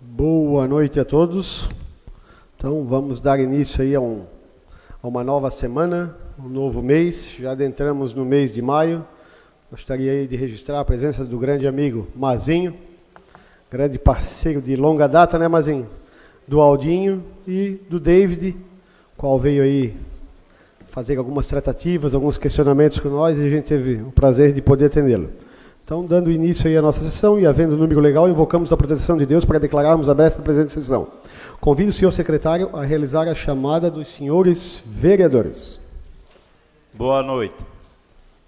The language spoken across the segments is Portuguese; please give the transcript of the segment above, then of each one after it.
Boa noite a todos. Então vamos dar início aí a, um, a uma nova semana, um novo mês. Já adentramos no mês de maio. Gostaria aí de registrar a presença do grande amigo Mazinho, grande parceiro de longa data, né, Mazinho? Do Aldinho e do David, qual veio aí fazer algumas tratativas, alguns questionamentos com nós e a gente teve o prazer de poder atendê-lo. Então, dando início aí à nossa sessão e havendo número legal, invocamos a proteção de Deus para declararmos aberta a presente sessão. Convido o senhor secretário a realizar a chamada dos senhores vereadores. Boa noite.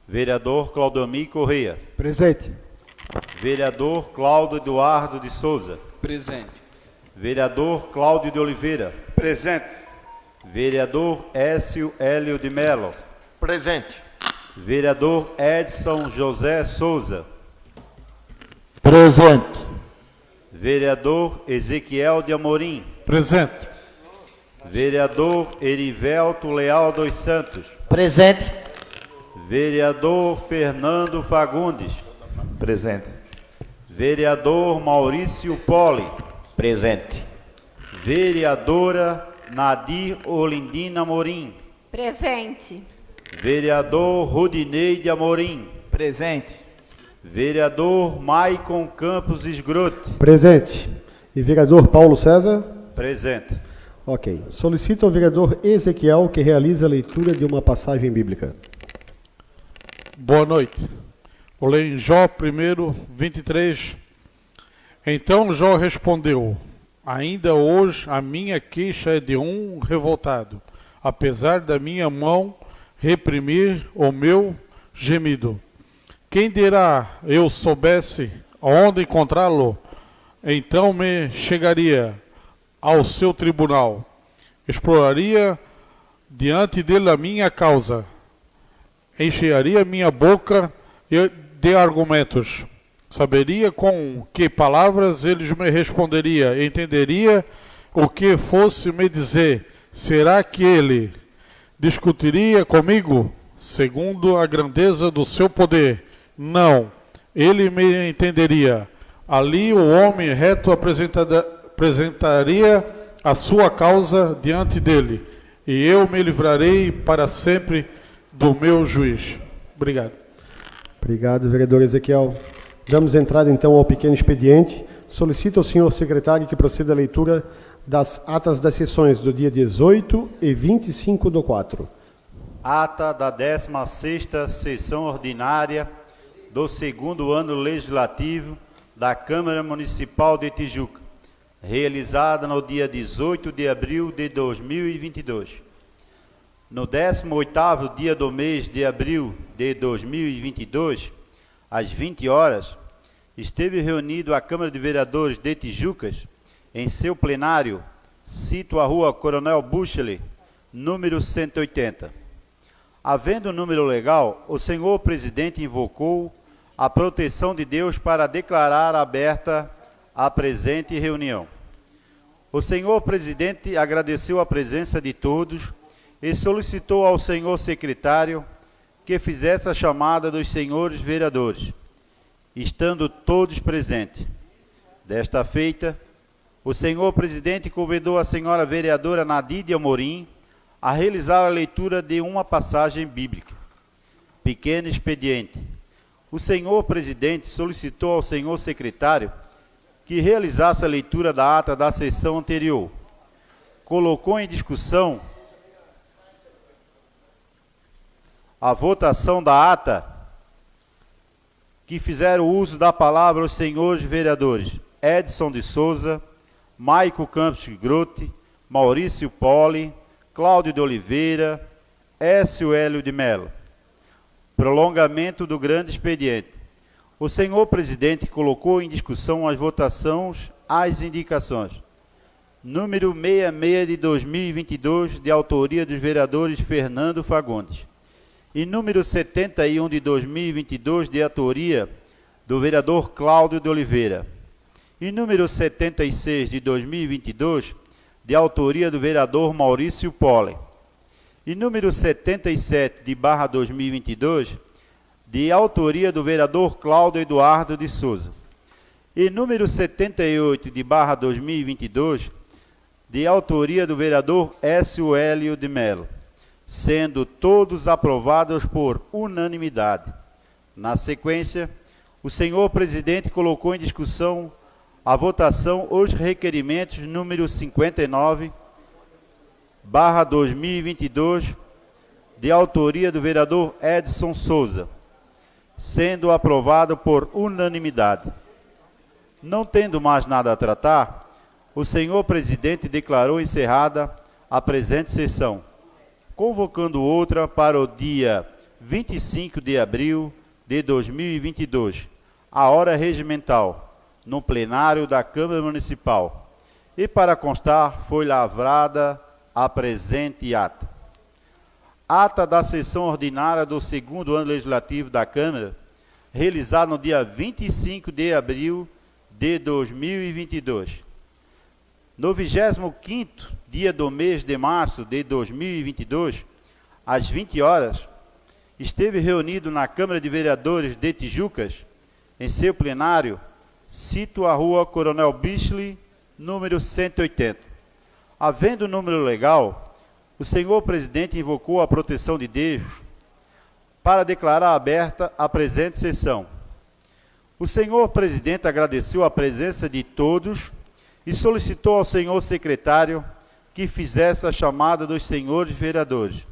Vereador Claudomir Correia. Presente. Vereador Cláudio Eduardo de Souza. Presente. Vereador Cláudio de Oliveira. Presente. Vereador Écio Hélio de Mello. Presente. Vereador Edson José Souza. Presente. Vereador Ezequiel de Amorim. Presente. Vereador Erivelto Leal dos Santos. Presente. Vereador Fernando Fagundes. Presente. Vereador Maurício Poli. Presente. Vereadora Nadir Olindina Morim. Presente. Vereador Rudinei de Amorim. Presente. Vereador Maicon Campos Esgrote. Presente. E vereador Paulo César? Presente. Ok. Solicito ao vereador Ezequiel que realize a leitura de uma passagem bíblica. Boa noite. Vou ler em Jó 1, 23. Então Jó respondeu: Ainda hoje a minha queixa é de um revoltado, apesar da minha mão reprimir o meu gemido. Quem dirá eu soubesse onde encontrá-lo, então me chegaria ao seu tribunal, exploraria diante dele a minha causa, encheria minha boca de argumentos, saberia com que palavras eles me responderia, entenderia o que fosse me dizer. Será que ele discutiria comigo segundo a grandeza do seu poder? Não, ele me entenderia. Ali o homem reto apresentaria a sua causa diante dele, e eu me livrarei para sempre do meu juiz. Obrigado. Obrigado, vereador Ezequiel. Damos entrada então ao pequeno expediente. Solicito ao senhor secretário que proceda à leitura das atas das sessões do dia 18 e 25 do 4. Ata da 16ª sessão ordinária do segundo ano legislativo da Câmara Municipal de Tijuca, realizada no dia 18 de abril de 2022. No 18º dia do mês de abril de 2022, às 20 horas, esteve reunido a Câmara de Vereadores de Tijucas em seu plenário, cito a rua Coronel Buchley, número 180. Havendo número legal, o senhor presidente invocou a proteção de Deus para declarar aberta a presente reunião. O senhor presidente agradeceu a presença de todos e solicitou ao senhor secretário que fizesse a chamada dos senhores vereadores, estando todos presentes. Desta feita, o senhor presidente convidou a senhora vereadora Nadide Amorim a realizar a leitura de uma passagem bíblica. Pequeno expediente o senhor presidente solicitou ao senhor secretário que realizasse a leitura da ata da sessão anterior. Colocou em discussão a votação da ata que fizeram uso da palavra os senhores vereadores Edson de Souza, Maico Campos Grote, Maurício Poli, Cláudio de Oliveira, Écio Hélio de Mello prolongamento do grande expediente. O senhor presidente colocou em discussão as votações as indicações. Número 66 de 2022, de autoria dos vereadores Fernando Fagundes. E número 71 de 2022, de autoria do vereador Cláudio de Oliveira. E número 76 de 2022, de autoria do vereador Maurício Pole e número 77 de barra 2022, de autoria do vereador Cláudio Eduardo de Souza. E número 78 de barra 2022, de autoria do vereador S. Hélio de Mello, sendo todos aprovados por unanimidade. Na sequência, o senhor presidente colocou em discussão a votação os requerimentos número 59, barra 2022, de autoria do vereador Edson Souza, sendo aprovado por unanimidade. Não tendo mais nada a tratar, o senhor presidente declarou encerrada a presente sessão, convocando outra para o dia 25 de abril de 2022, a hora regimental, no plenário da Câmara Municipal. E para constar, foi lavrada a presente ata. Ata da sessão ordinária do segundo ano legislativo da Câmara, realizada no dia 25 de abril de 2022. No 25º dia do mês de março de 2022, às 20 horas, esteve reunido na Câmara de Vereadores de Tijucas, em seu plenário, cito a rua Coronel Bisley, número 180. Havendo número legal, o senhor presidente invocou a proteção de Deus para declarar aberta a presente sessão. O senhor presidente agradeceu a presença de todos e solicitou ao senhor secretário que fizesse a chamada dos senhores vereadores,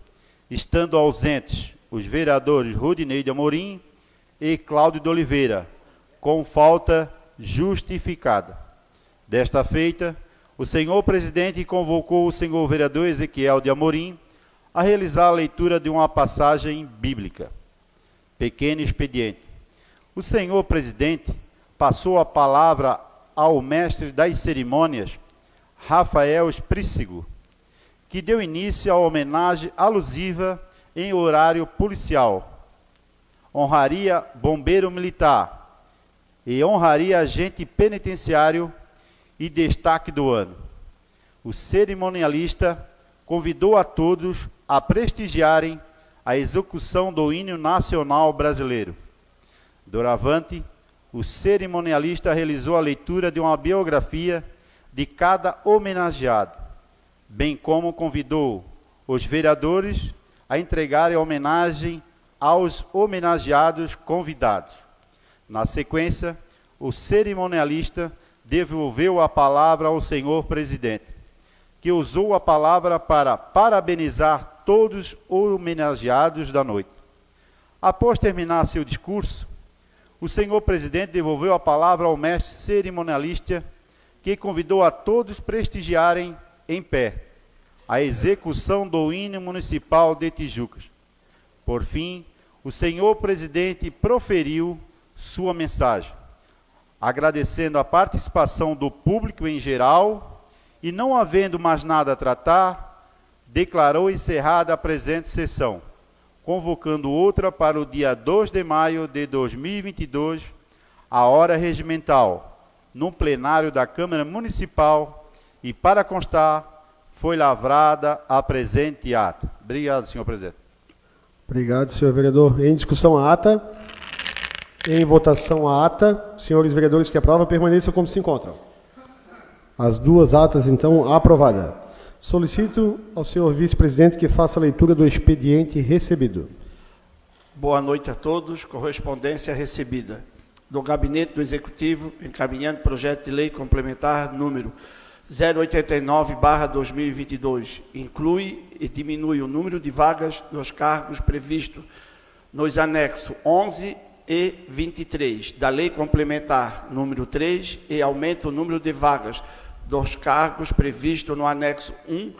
estando ausentes os vereadores Rudinei de Amorim e Cláudio de Oliveira, com falta justificada. Desta feita, o senhor presidente convocou o senhor vereador Ezequiel de Amorim a realizar a leitura de uma passagem bíblica. Pequeno expediente. O senhor presidente passou a palavra ao mestre das cerimônias, Rafael Esprícigo, que deu início à homenagem alusiva em horário policial. Honraria bombeiro militar e honraria agente penitenciário e destaque do ano. O cerimonialista convidou a todos a prestigiarem a execução do hino nacional brasileiro. Doravante, o cerimonialista realizou a leitura de uma biografia de cada homenageado, bem como convidou os vereadores a entregarem homenagem aos homenageados convidados. Na sequência, o cerimonialista devolveu a palavra ao senhor presidente, que usou a palavra para parabenizar todos os homenageados da noite. Após terminar seu discurso, o senhor presidente devolveu a palavra ao mestre cerimonialista, que convidou a todos prestigiarem em pé a execução do hino municipal de Tijucas. Por fim, o senhor presidente proferiu sua mensagem, agradecendo a participação do público em geral e, não havendo mais nada a tratar, declarou encerrada a presente sessão convocando outra para o dia 2 de maio de 2022, a hora regimental, no plenário da Câmara Municipal e, para constar, foi lavrada a presente ata. Obrigado, senhor presidente. Obrigado, senhor vereador. Em discussão a ata. Em votação a ata. Senhores vereadores que aprovam, permaneçam como se encontram. As duas atas, então, aprovadas. Solicito ao senhor vice-presidente que faça a leitura do expediente recebido. Boa noite a todos. Correspondência recebida. Do Gabinete do Executivo, encaminhando projeto de lei complementar número 089-2022. Inclui e diminui o número de vagas dos cargos previsto nos anexos 11 e 23 da Lei Complementar número 3 e aumenta o número de vagas dos cargos previsto no anexo 1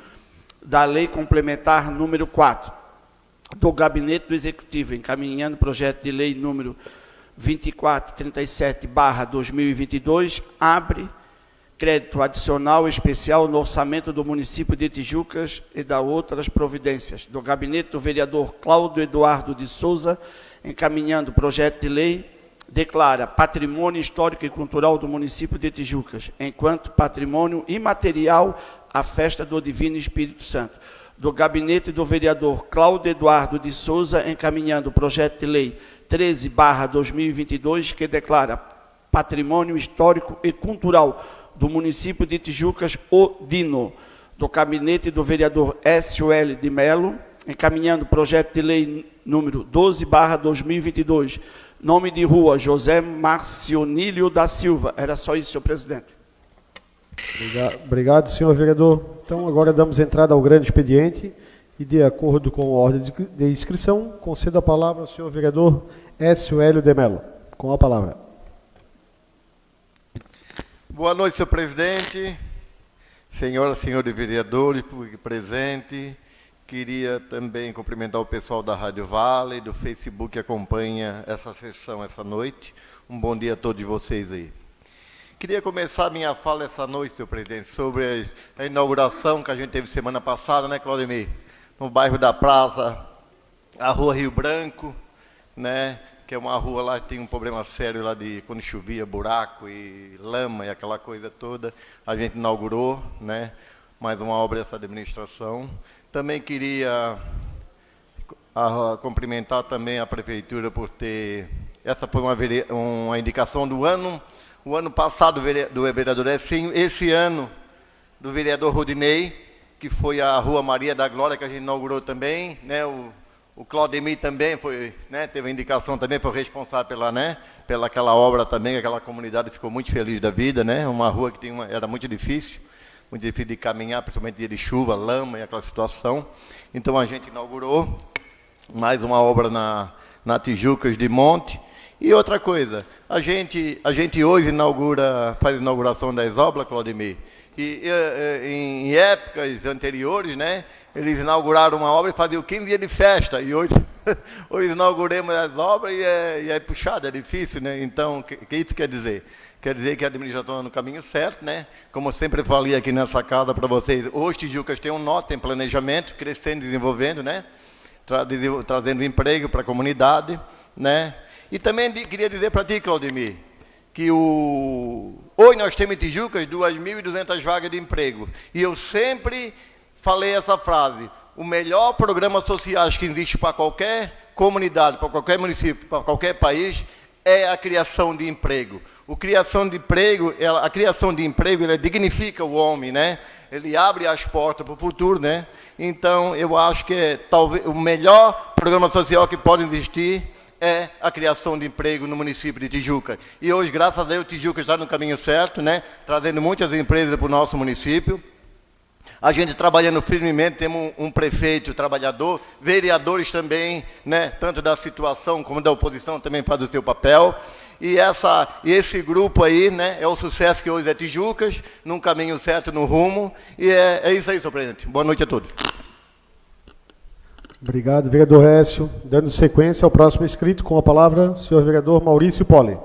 da Lei Complementar número 4 do Gabinete do Executivo, encaminhando o projeto de lei número 2437/2022, abre crédito adicional especial no orçamento do município de Tijucas e da outras providências. Do gabinete do vereador Cláudio Eduardo de Souza, encaminhando o projeto de lei declara patrimônio histórico e cultural do município de Tijucas, enquanto patrimônio imaterial a festa do Divino Espírito Santo. Do gabinete do vereador Cláudio Eduardo de Souza, encaminhando o projeto de lei 13/2022 que declara Patrimônio Histórico e Cultural do município de Tijucas, o DINO, do gabinete do vereador S.O.L. de Melo, encaminhando o projeto de lei número 12, barra 2022, nome de rua José Marcionílio da Silva. Era só isso, senhor presidente. Obrigado, obrigado, senhor vereador. Então, agora damos entrada ao grande expediente e, de acordo com a ordem de inscrição, concedo a palavra ao senhor vereador S. Hélio de Mello. Com a palavra. Boa noite, senhor presidente, senhoras e senhores vereadores, público presente. Queria também cumprimentar o pessoal da Rádio Vale, do Facebook que acompanha essa sessão essa noite. Um bom dia a todos vocês aí. Queria começar minha fala essa noite, senhor presidente, sobre a inauguração que a gente teve semana passada, né, Claudemir? No bairro da Praça, a Rua Rio Branco, né? Que é uma rua lá que tem um problema sério lá de quando chovia, buraco e lama e aquela coisa toda. A gente inaugurou, né? Mais uma obra dessa administração. Também queria a, a, cumprimentar também a prefeitura por ter essa foi uma, uma indicação do ano o ano passado do vereador Essinho, esse ano do vereador Rodinei, que foi a Rua Maria da Glória, que a gente inaugurou também, né? O, o Claudemir também foi, né? Teve indicação também, foi responsável pela, né? Pela aquela obra também, aquela comunidade ficou muito feliz da vida, né? Uma rua que tem uma, era muito difícil, muito difícil de caminhar, principalmente dia de chuva, lama e aquela situação. Então a gente inaugurou mais uma obra na, na Tijucas de Monte, e outra coisa, a gente, a gente hoje inaugura, faz a inauguração das obras, Claudemir, e, e em épocas anteriores, né, eles inauguraram uma obra e faziam 15 dias de festa, e hoje, hoje inauguramos as obras e é, e é puxado, é difícil, né? Então, o que, que isso quer dizer? Quer dizer que a administração está no caminho certo, né? Como eu sempre falei aqui nessa casa para vocês, hoje Tijucas tem um nó, tem planejamento, crescendo, desenvolvendo, né? Tra trazendo emprego para a comunidade, né? E também queria dizer para ti, Claudemir, que o... hoje nós temos em Tijucas 2.200 vagas de emprego. E eu sempre falei essa frase, o melhor programa social que existe para qualquer comunidade, para qualquer município, para qualquer país, é a criação de emprego. O criação de emprego, ela, a criação de emprego, ela dignifica o homem, né? Ele abre as portas para o futuro, né? Então, eu acho que é talvez o melhor programa social que pode existir é a criação de emprego no município de Tijuca. E hoje, graças a Deus, Tijuca está no caminho certo, né? trazendo muitas empresas para o nosso município. A gente trabalhando firmemente, temos um, um, prefeito trabalhador, vereadores também, né, tanto da situação como da oposição também faz o seu papel. E, essa, e esse grupo aí né, é o sucesso que hoje é Tijucas, num caminho certo, no rumo. E é, é isso aí, senhor presidente. Boa noite a todos. Obrigado, vereador Récio. Dando sequência ao próximo inscrito, com a palavra, senhor vereador Maurício Poli.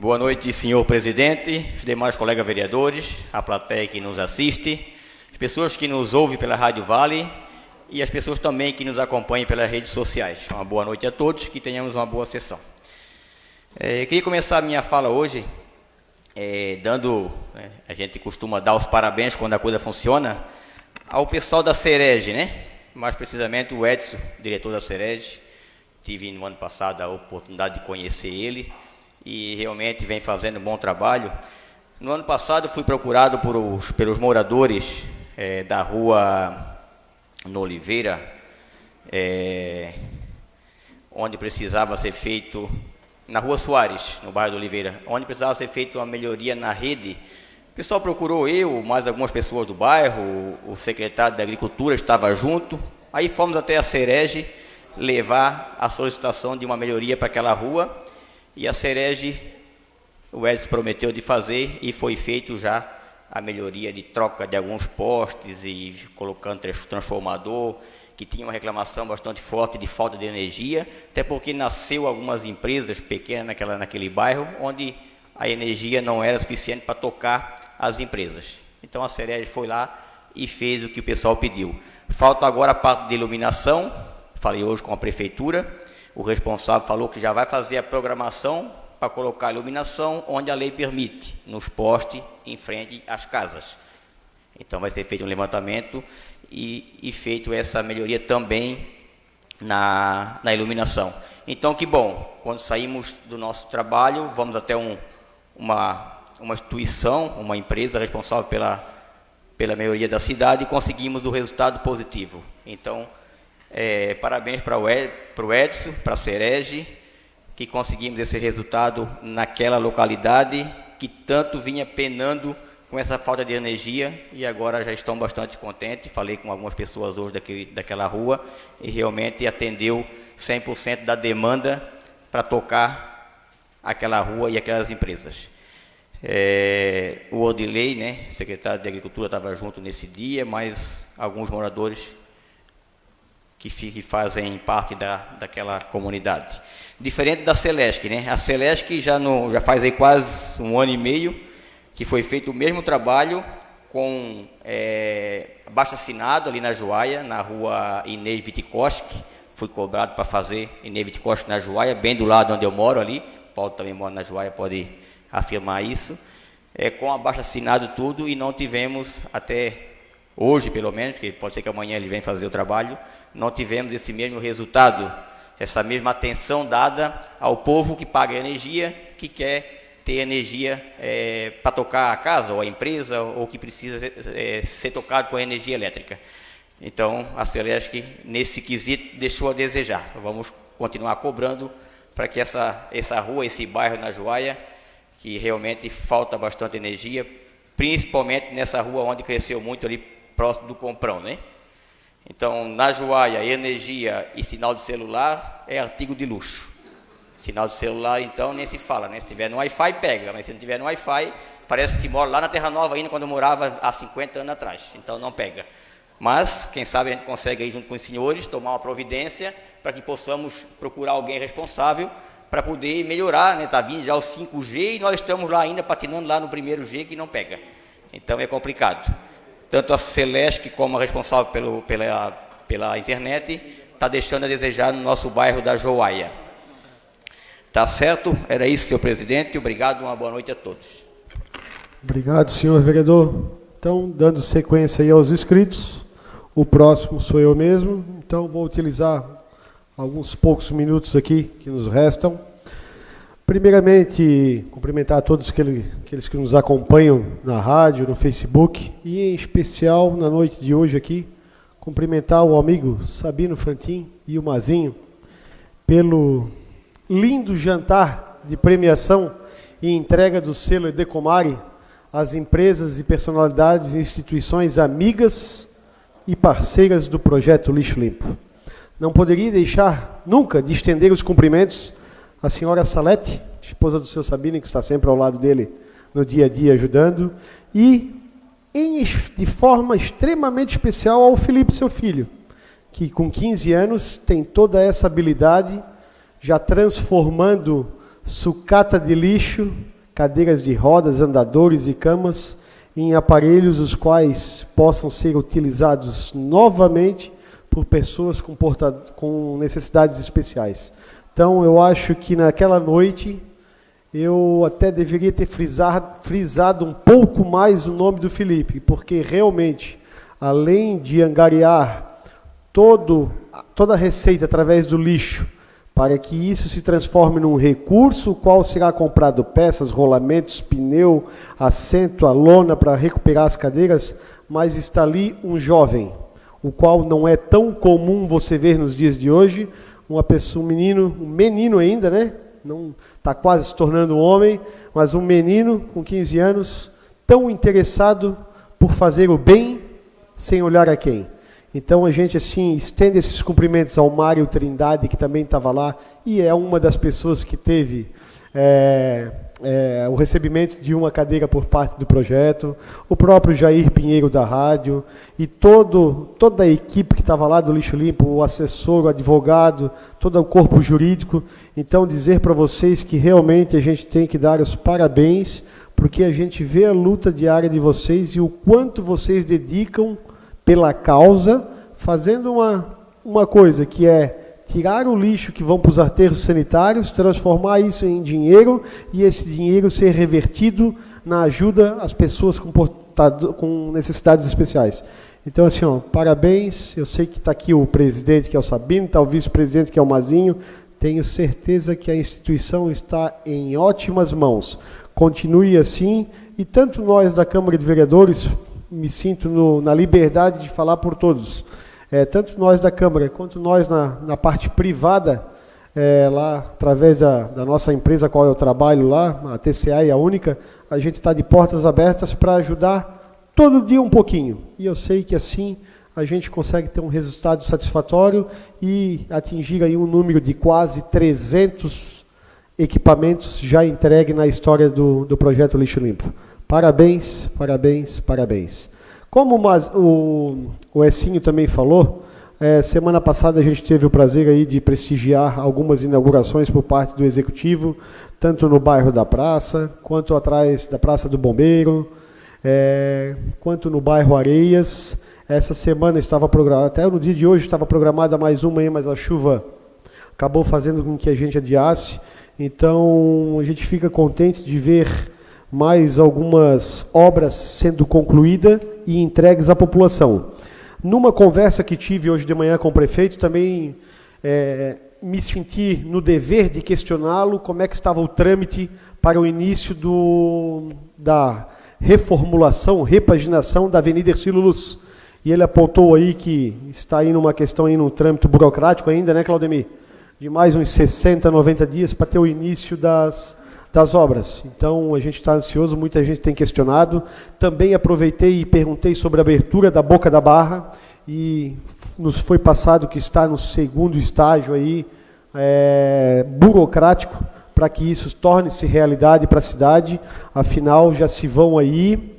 Boa noite, senhor presidente, os demais colegas vereadores, a plateia que nos assiste, as pessoas que nos ouvem pela Rádio Vale e as pessoas também que nos acompanham pelas redes sociais. Uma boa noite a todos, que tenhamos uma boa sessão. É, queria começar a minha fala hoje é, dando, é, a gente costuma dar os parabéns quando a coisa funciona, ao pessoal da Cerege, né? Mais precisamente o Edson, diretor da Cerege. Tive no ano passado a oportunidade de conhecer ele e realmente vem fazendo um bom trabalho. No ano passado fui procurado por os, pelos moradores é, da rua no Oliveira, é, onde precisava ser feito, na Rua Soares, no bairro do Oliveira, onde precisava ser feita uma melhoria na rede. O pessoal procurou eu, mais algumas pessoas do bairro, o, secretário da Agricultura estava junto. Aí fomos até a Cerege levar a solicitação de uma melhoria para aquela rua. E a Cerege, o Edson prometeu de fazer e foi feito já a melhoria de troca de alguns postes e colocando transformador, que tinha uma reclamação bastante forte de falta de energia, até porque nasceu algumas empresas pequenas naquela, naquele bairro, onde a energia não era suficiente para tocar as empresas. Então a Cerege foi lá e fez o que o pessoal pediu. Falta agora a parte de iluminação, falei hoje com a prefeitura, o responsável falou que já vai fazer a programação para colocar iluminação onde a lei permite, nos postes em frente às casas. Então vai ser feito um levantamento e, e feito essa melhoria também na, na iluminação. Então que bom, quando saímos do nosso trabalho, vamos até um, uma, uma instituição, uma empresa responsável pela, pela melhoria da cidade e conseguimos o resultado positivo. Então, é, parabéns para o Edson, para a Cerege, que conseguimos esse resultado naquela localidade que tanto vinha penando com essa falta de energia e agora já estão bastante contentes. Falei com algumas pessoas hoje daquele, daquela rua e realmente atendeu 100% da demanda para tocar aquela rua e aquelas empresas. É, o Odilei, né, secretário de Agricultura, estava junto nesse dia, mas alguns moradores que, que fazem parte da, daquela comunidade. Diferente da Celesc, né? A Celesc já, no, já faz aí quase um ano e meio que foi feito o mesmo trabalho com é, baixo assinado ali na Joaia, na rua Inês Vitikoski, fui cobrado para fazer Inês Vitikoski na Joaia, bem do lado onde eu moro ali, Paulo também mora na Joaia, pode afirmar isso, é, com abaixo assinado tudo e não tivemos até hoje pelo menos, que pode ser que amanhã ele venha fazer o trabalho, não tivemos esse mesmo resultado, essa mesma atenção dada ao povo que paga energia, que quer ter energia é, para tocar a casa ou a empresa ou que precisa é, ser tocado com energia elétrica. Então, a Celeste, nesse quesito, deixou a desejar. Vamos continuar cobrando para que essa, essa rua, esse bairro na Joaia, que realmente falta bastante energia, principalmente nessa rua onde cresceu muito ali próximo do Comprão, né? Então, na Joaia, energia e sinal de celular é artigo de luxo. Sinal de celular, então, nem se fala, né? Se tiver no Wi-Fi, pega, mas se não tiver no Wi-Fi, parece que mora lá na Terra Nova ainda, quando eu morava há 50 anos atrás. Então, não pega. Mas, quem sabe a gente consegue aí junto com os senhores tomar uma providência para que possamos procurar alguém responsável para poder melhorar, né? Está vindo já o 5G e nós estamos lá ainda patinando lá no primeiro G que não pega. Então é complicado. Tanto a Celeste como a responsável pelo, pela, pela internet está deixando a desejar no nosso bairro da Joaia. Tá certo? Era isso, senhor presidente. Obrigado, uma boa noite a todos. Obrigado, senhor vereador. Então, dando sequência aí aos inscritos, o próximo sou eu mesmo, então vou utilizar alguns poucos minutos aqui que nos restam. Primeiramente, cumprimentar a todos aqueles que nos acompanham na rádio, no Facebook e, em especial, na noite de hoje aqui, cumprimentar o amigo Sabino Fantin e o Mazinho pelo lindo jantar de premiação e entrega do selo Decomare às empresas e personalidades e instituições amigas e parceiras do projeto Lixo Limpo. Não poderia deixar nunca de estender os cumprimentos à senhora Salete, esposa do seu Sabino, que está sempre ao lado dele no dia a dia ajudando, e em, de forma extremamente especial ao Felipe, seu filho, que com 15 anos tem toda essa habilidade, já transformando sucata de lixo, cadeiras de rodas, andadores e camas em aparelhos os quais possam ser utilizados novamente por pessoas com, com necessidades especiais. Então, eu acho que naquela noite eu até deveria ter frisado, frisado um pouco mais o nome do Felipe, porque realmente, além de angariar todo, toda a receita através do lixo, para que isso se transforme num recurso, o qual será comprado peças, rolamentos, pneu, assento, a lona para recuperar as cadeiras, mas está ali um jovem, o qual não é tão comum você ver nos dias de hoje, uma pessoa, um menino, um menino ainda, né? Não está quase se tornando homem, mas um menino com 15 anos, tão interessado por fazer o bem sem olhar a quem. Então a gente assim estende esses cumprimentos ao Mário Trindade, que também estava lá, e é uma das pessoas que teve é, é, o recebimento de uma cadeira por parte do projeto, o próprio Jair Pinheiro da rádio e todo, toda a equipe que estava lá do Lixo Limpo, o assessor, o advogado, todo o corpo jurídico. Então, dizer para vocês que realmente a gente tem que dar os parabéns, porque a gente vê a luta diária de vocês e o quanto vocês dedicam pela causa, fazendo uma, uma coisa que é tirar o lixo que vão para os aterros sanitários, transformar isso em dinheiro e esse dinheiro ser revertido na ajuda às pessoas com, com necessidades especiais. Então, assim, ó, parabéns. Eu sei que está aqui o presidente, que é o Sabino, está o vice-presidente, que é o Mazinho. Tenho certeza que a instituição está em ótimas mãos. Continue assim. E tanto nós da Câmara de Vereadores, me sinto no, na liberdade de falar por todos. É, tanto nós da Câmara quanto nós na, na parte privada, é, lá através da, da, nossa empresa qual eu trabalho lá, a TCA e a Única, a gente está de portas abertas para ajudar todo dia um pouquinho. E eu sei que assim a gente consegue ter um resultado satisfatório e atingir aí um número de quase 300 equipamentos já entregue na história do, do projeto Lixo Limpo. Parabéns, parabéns, parabéns. Como o, o Essinho também falou, é, semana passada a gente teve o prazer aí de prestigiar algumas inaugurações por parte do Executivo, tanto no bairro da Praça, quanto atrás da Praça do Bombeiro, é, quanto no bairro Areias. Essa semana estava programada, até no dia de hoje estava programada mais uma, aí, mas a chuva acabou fazendo com que a gente adiasse. Então a gente fica contente de ver mais algumas obras sendo concluídas e entregues à população. Numa conversa que tive hoje de manhã com o prefeito, também é, me senti no dever de questioná-lo como é que estava o trâmite para o início do, da reformulação, repaginação da Avenida Ercílio Luz. E ele apontou aí que está aí numa questão aí no trâmite burocrático ainda, né, Claudemir? De mais uns 60, 90 dias para ter o início das, das obras. Então a gente está ansioso, muita gente tem questionado. Também aproveitei e perguntei sobre a abertura da Boca da Barra e nos foi passado que está no segundo estágio aí é, burocrático para que isso torne-se realidade para a cidade. Afinal, já se vão aí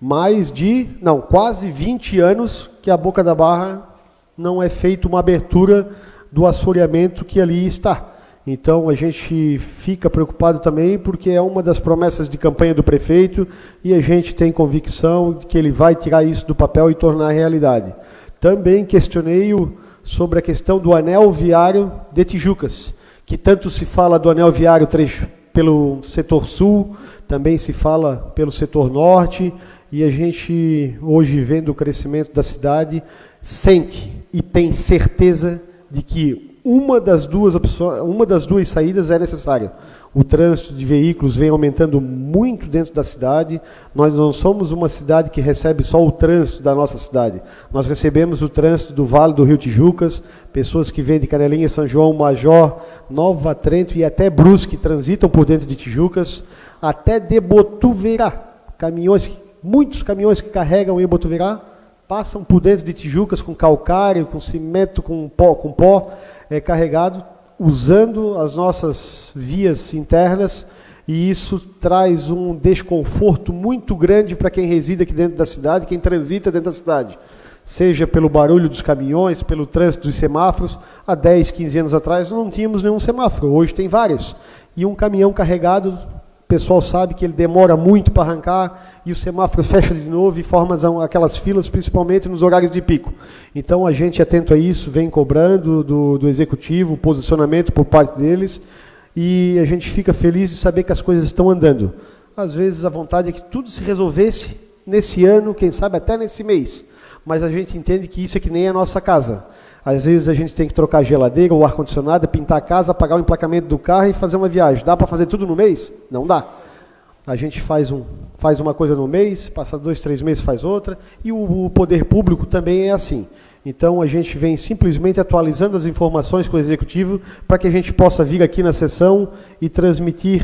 mais de, não, quase 20 anos que a Boca da Barra não é feita uma abertura do assoreamento que ali está. Então a gente fica preocupado também porque é uma das promessas de campanha do prefeito e a gente tem convicção de que ele vai tirar isso do papel e tornar realidade. Também questionei-o sobre a questão do anel viário de Tijucas que tanto se fala do anel viário trecho pelo setor sul, também se fala pelo setor norte, e a gente, hoje, vendo o crescimento da cidade, sente e tem certeza de que uma das duas opções, uma das duas saídas é necessária o trânsito de veículos vem aumentando muito dentro da cidade. Nós não somos uma cidade que recebe só o trânsito da nossa cidade. Nós recebemos o trânsito do Vale do Rio Tijucas, pessoas que vêm de Canelinha, São João, Major, Nova Trento e até Brusque transitam por dentro de Tijucas, até de Botuverá. Caminhões, muitos caminhões que carregam em Botuverá passam por dentro de Tijucas com calcário, com cimento, com pó, com pó é, carregado usando as nossas vias internas e isso traz um desconforto muito grande para quem reside aqui dentro da cidade, quem transita dentro da cidade. Seja pelo barulho dos caminhões, pelo trânsito dos semáforos. Há 10, 15 anos atrás não tínhamos nenhum semáforo, hoje tem vários. E um caminhão carregado pessoal sabe que ele demora muito para arrancar e o semáforo fecha de novo e forma aquelas filas, principalmente nos horários de pico. Então a gente, atento a isso, vem cobrando do, do executivo, posicionamento por parte deles e a gente fica feliz de saber que as coisas estão andando. Às vezes a vontade é que tudo se resolvesse nesse ano, quem sabe até nesse mês, mas a gente entende que isso é que nem a nossa casa. Às vezes a gente tem que trocar a geladeira, o ar-condicionado, pintar a casa, pagar o emplacamento do carro e fazer uma viagem. Dá para fazer tudo no mês? Não dá. A gente faz, um, faz uma coisa no mês, passa dois, três meses faz outra, e o, o poder público também é assim. Então a gente vem simplesmente atualizando as informações com o executivo para que a gente possa vir aqui na sessão e transmitir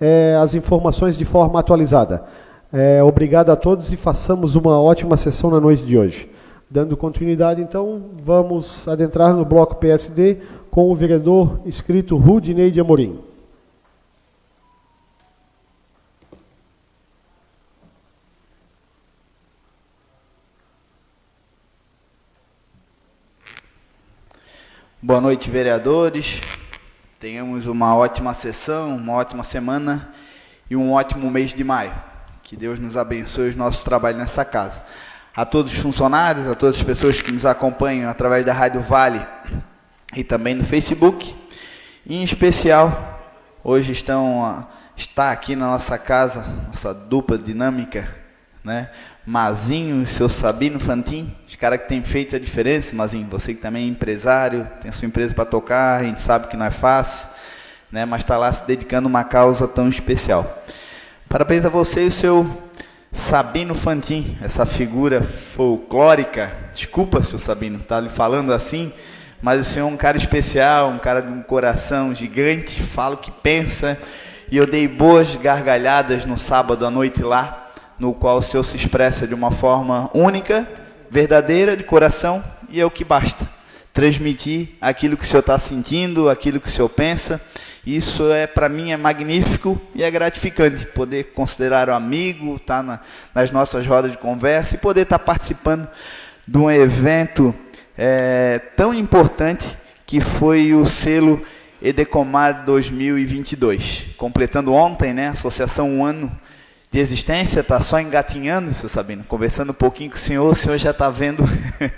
é, as informações de forma atualizada. É, obrigado a todos e façamos uma ótima sessão na noite de hoje. Dando continuidade, então, vamos adentrar no bloco PSD com o vereador inscrito Rudinei de Amorim. Boa noite, vereadores. Tenhamos uma ótima sessão, uma ótima semana e um ótimo mês de maio. Que Deus nos abençoe os nossos trabalhos nessa casa a todos os funcionários, a todas as pessoas que nos acompanham através da Rádio Vale e também no Facebook. Em especial, hoje estão está aqui na nossa casa, nossa dupla dinâmica, né? Mazinho e seu Sabino Fantin, os caras que têm feito a diferença, Mazinho, você que também é empresário, tem sua empresa para tocar, a gente sabe que não é fácil, né? mas está lá se dedicando a uma causa tão especial. Parabéns a você e o seu Sabino Fantin, essa figura folclórica. Desculpa, seu Sabino, tá lhe falando assim, mas o senhor é um cara especial, um cara de um coração gigante, fala o que pensa. E eu dei boas gargalhadas no sábado à noite lá, no qual o Senhor se expressa de uma forma única, verdadeira, de coração, e é o que basta. Transmitir aquilo que o Senhor está sentindo, aquilo que o Senhor pensa. Isso é para mim é magnífico e é gratificante poder considerar o amigo, estar tá na, nas nossas rodas de conversa e poder estar tá participando de um evento é, tão importante que foi o selo Edecomar 2022, completando ontem, né, associação um ano de existência, está só engatinhando, seu Sabino, conversando um pouquinho com o senhor, o senhor já está vendo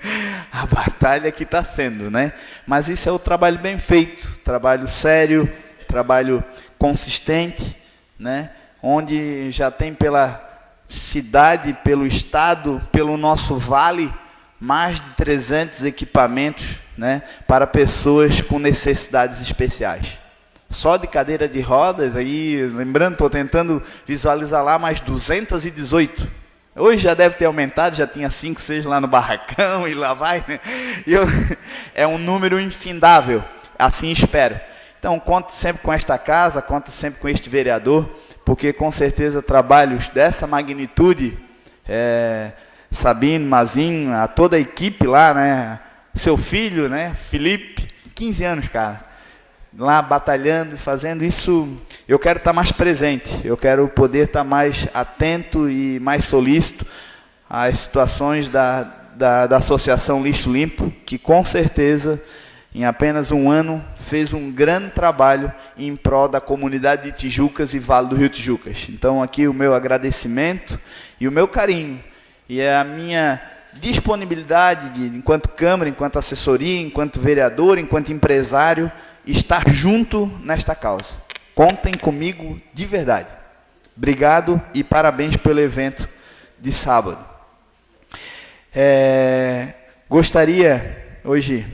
a batalha que está sendo, né? Mas isso é o trabalho bem feito, trabalho sério, trabalho consistente, né? Onde já tem pela cidade, pelo estado, pelo nosso vale, mais de 300 equipamentos, né? Para pessoas com necessidades especiais só de cadeira de rodas, aí, lembrando, estou tentando visualizar lá mais 218. Hoje já deve ter aumentado, já tinha 5, 6 lá no barracão e lá vai. Né? Eu, é um número infindável, assim espero. Então, conte sempre com esta casa, conte sempre com este vereador, porque com certeza trabalhos dessa magnitude, é, Sabine, Mazinho, a toda a equipe lá, né? Seu filho, né? Felipe, 15 anos, cara lá batalhando e fazendo isso, eu quero estar mais presente, eu quero poder estar mais atento e mais solícito às situações da, da, da Associação Lixo Limpo, que com certeza, em apenas um ano, fez um grande trabalho em prol da comunidade de Tijucas e Vale do Rio Tijucas. Então, aqui o meu agradecimento e o meu carinho, e é a minha disponibilidade, de, enquanto Câmara, enquanto assessoria, enquanto vereador, enquanto empresário, estar junto nesta causa. Contem comigo de verdade. Obrigado e parabéns pelo evento de sábado. É, gostaria, hoje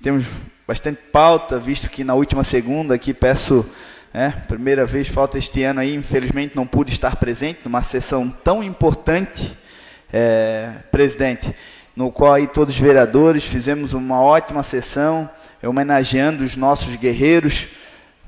temos bastante pauta, visto que na última segunda aqui peço, é, primeira vez falta este ano aí, infelizmente não pude estar presente numa sessão tão importante, é, presidente, no qual aí todos os vereadores fizemos uma ótima sessão, homenageando os nossos guerreiros,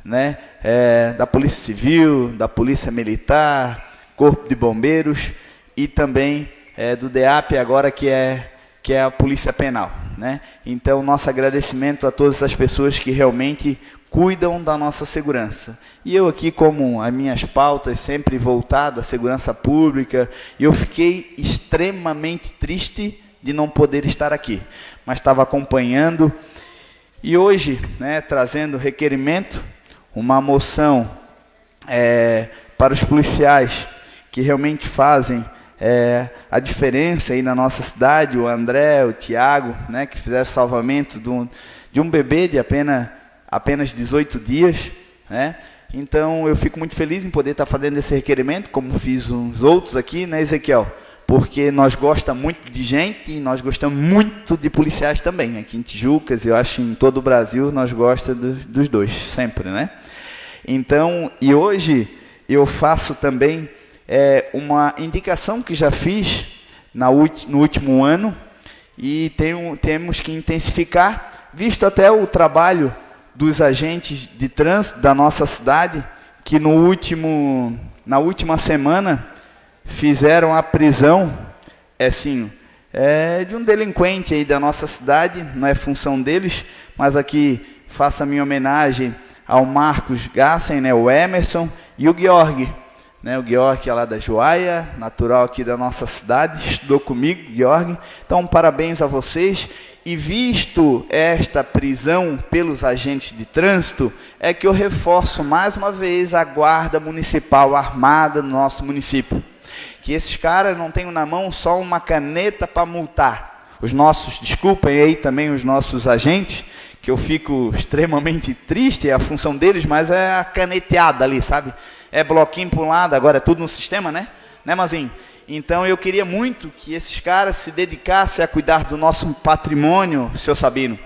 né, é, da Polícia Civil, da Polícia Militar, Corpo de Bombeiros e também é, do DEAP agora que é que é a Polícia Penal, né? Então nosso agradecimento a todas as pessoas que realmente cuidam da nossa segurança. E eu aqui como as minhas pautas sempre voltadas à segurança pública, eu fiquei extremamente triste de não poder estar aqui, mas estava acompanhando e hoje, né, trazendo requerimento, uma moção é, para os policiais que realmente fazem é, a diferença aí na nossa cidade, o André, o Tiago, né, que fizeram salvamento de um, de um bebê de apenas, apenas 18 dias. Né? Então eu fico muito feliz em poder estar fazendo esse requerimento, como fiz uns outros aqui, né, Ezequiel? porque nós gostamos muito de gente e nós gostamos muito de policiais também. Aqui em Tijucas, eu acho em todo o Brasil, nós gostamos dos, dos dois, sempre, né? Então, e hoje eu faço também é, uma indicação que já fiz na, no último ano e tem, temos que intensificar, visto até o trabalho dos agentes de trânsito da nossa cidade, que no último, na última semana fizeram a prisão, é assim, é de um delinquente aí da nossa cidade, não é função deles, mas aqui faço a minha homenagem ao Marcos Gassen, né, o Emerson e o Georg, né, o Georg é lá da Joaia, natural aqui da nossa cidade, estudou comigo, Georg. Então, parabéns a vocês. E visto esta prisão pelos agentes de trânsito, é que eu reforço mais uma vez a guarda municipal armada no nosso município que esses caras não tenham na mão só uma caneta para multar. Os nossos, desculpem aí também os nossos agentes, que eu fico extremamente triste, é a função deles, mas é a caneteada ali, sabe? É bloquinho para um lado, agora é tudo no sistema, né? Né, Mazinho? Então eu queria muito que esses caras se dedicassem a cuidar do nosso patrimônio, seu Sabino,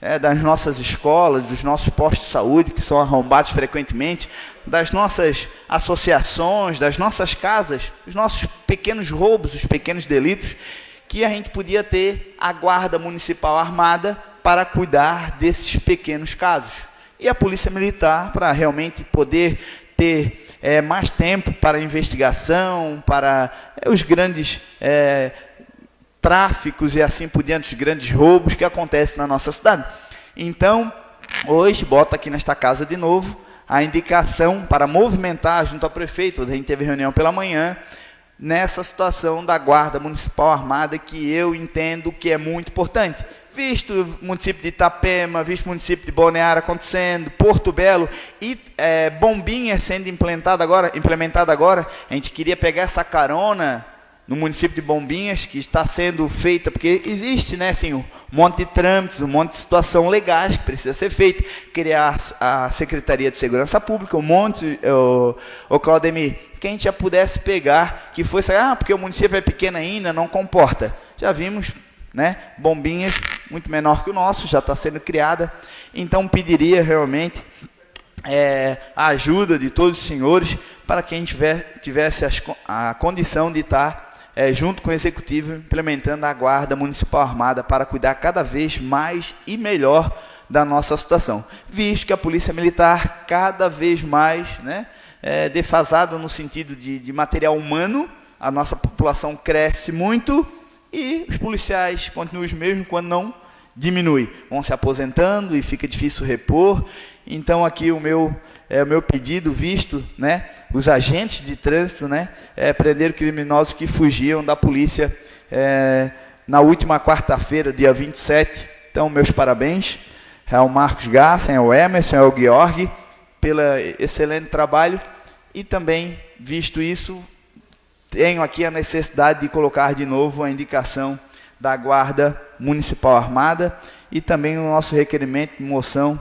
é, das nossas escolas, dos nossos postos de saúde, que são arrombados frequentemente, das nossas associações, das nossas casas, os nossos pequenos roubos, os pequenos delitos, que a gente podia ter a guarda municipal armada para cuidar desses pequenos casos. E a polícia militar para realmente poder ter é, mais tempo para investigação, para é, os grandes é, tráficos e assim por diante, os grandes roubos que acontecem na nossa cidade. Então, hoje, bota aqui nesta casa de novo a indicação para movimentar junto ao prefeito, a gente teve reunião pela manhã, nessa situação da Guarda Municipal Armada, que eu entendo que é muito importante visto o município de Itapema, visto o município de Balneário acontecendo, Porto Belo e é, Bombinha sendo implementada agora, implementada agora, a gente queria pegar essa carona no município de Bombinhas, que está sendo feita, porque existe, né, assim, um monte de trâmites, um monte de situação legais que precisa ser feita, criar a Secretaria de Segurança Pública, um monte, o, o Claudemir, que a gente já pudesse pegar, que fosse, ah, porque o município é pequeno ainda, não comporta. Já vimos né? Bombinhas, muito menor que o nosso, já está sendo criada. Então pediria realmente é, a ajuda de todos os senhores para quem tiver, tivesse as, a condição de estar é, junto com o executivo implementando a guarda municipal armada para cuidar cada vez mais e melhor da nossa situação, visto que a polícia militar cada vez mais, né, é defasada no sentido de, de material humano, a nossa população cresce muito e os policiais continuam os mesmos quando não diminui. Vão se aposentando e fica difícil repor. Então aqui o meu é o meu pedido visto, né, os agentes de trânsito, né, é, prender criminosos que fugiam da polícia é, na última quarta-feira, dia 27. Então meus parabéns ao Marcos Gassen, ao Emerson, ao Georg pelo excelente trabalho e também visto isso tenho aqui a necessidade de colocar de novo a indicação da Guarda Municipal Armada e também o nosso requerimento de moção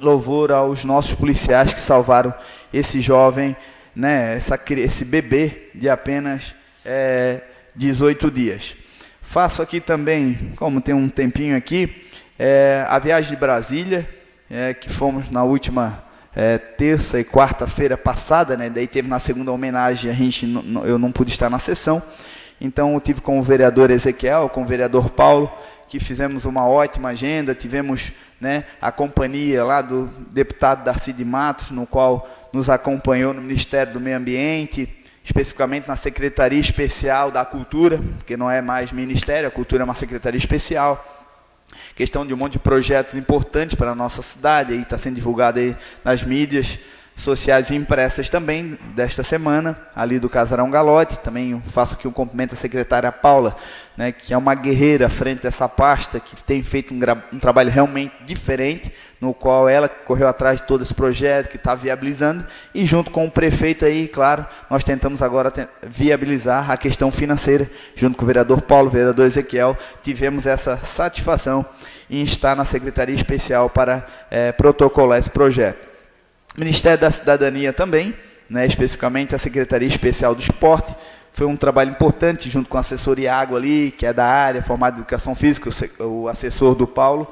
louvor aos nossos policiais que salvaram esse jovem, né, essa, esse bebê de apenas é, 18 dias. Faço aqui também, como tem um tempinho aqui, é, a viagem de Brasília, é, que fomos na última é, terça e quarta-feira passada, né? Daí teve na segunda homenagem, a gente, eu não pude estar na sessão. Então eu tive com o vereador Ezequiel, com o vereador Paulo, que fizemos uma ótima agenda, tivemos né, a companhia lá do deputado Darcy de Matos, no qual nos acompanhou no Ministério do Meio Ambiente, especificamente na Secretaria Especial da Cultura, que não é mais Ministério, a Cultura é uma Secretaria Especial, questão de um monte de projetos importantes para a nossa cidade, aí está sendo divulgado aí nas mídias sociais e impressas também desta semana, ali do Casarão Galote. Também faço aqui um cumprimento à secretária Paula, né, que é uma guerreira frente a essa pasta, que tem feito um, um trabalho realmente diferente, no qual ela correu atrás de todo esse projeto, que está viabilizando, e junto com o prefeito aí, claro, nós tentamos agora viabilizar a questão financeira, junto com o vereador Paulo, o vereador Ezequiel, tivemos essa satisfação em estar na Secretaria Especial para é, protocolar esse projeto. Ministério da Cidadania também, né, especificamente a Secretaria Especial do Esporte, foi um trabalho importante, junto com a assessoria Água ali, que é da área, formada em Educação Física, o assessor do Paulo,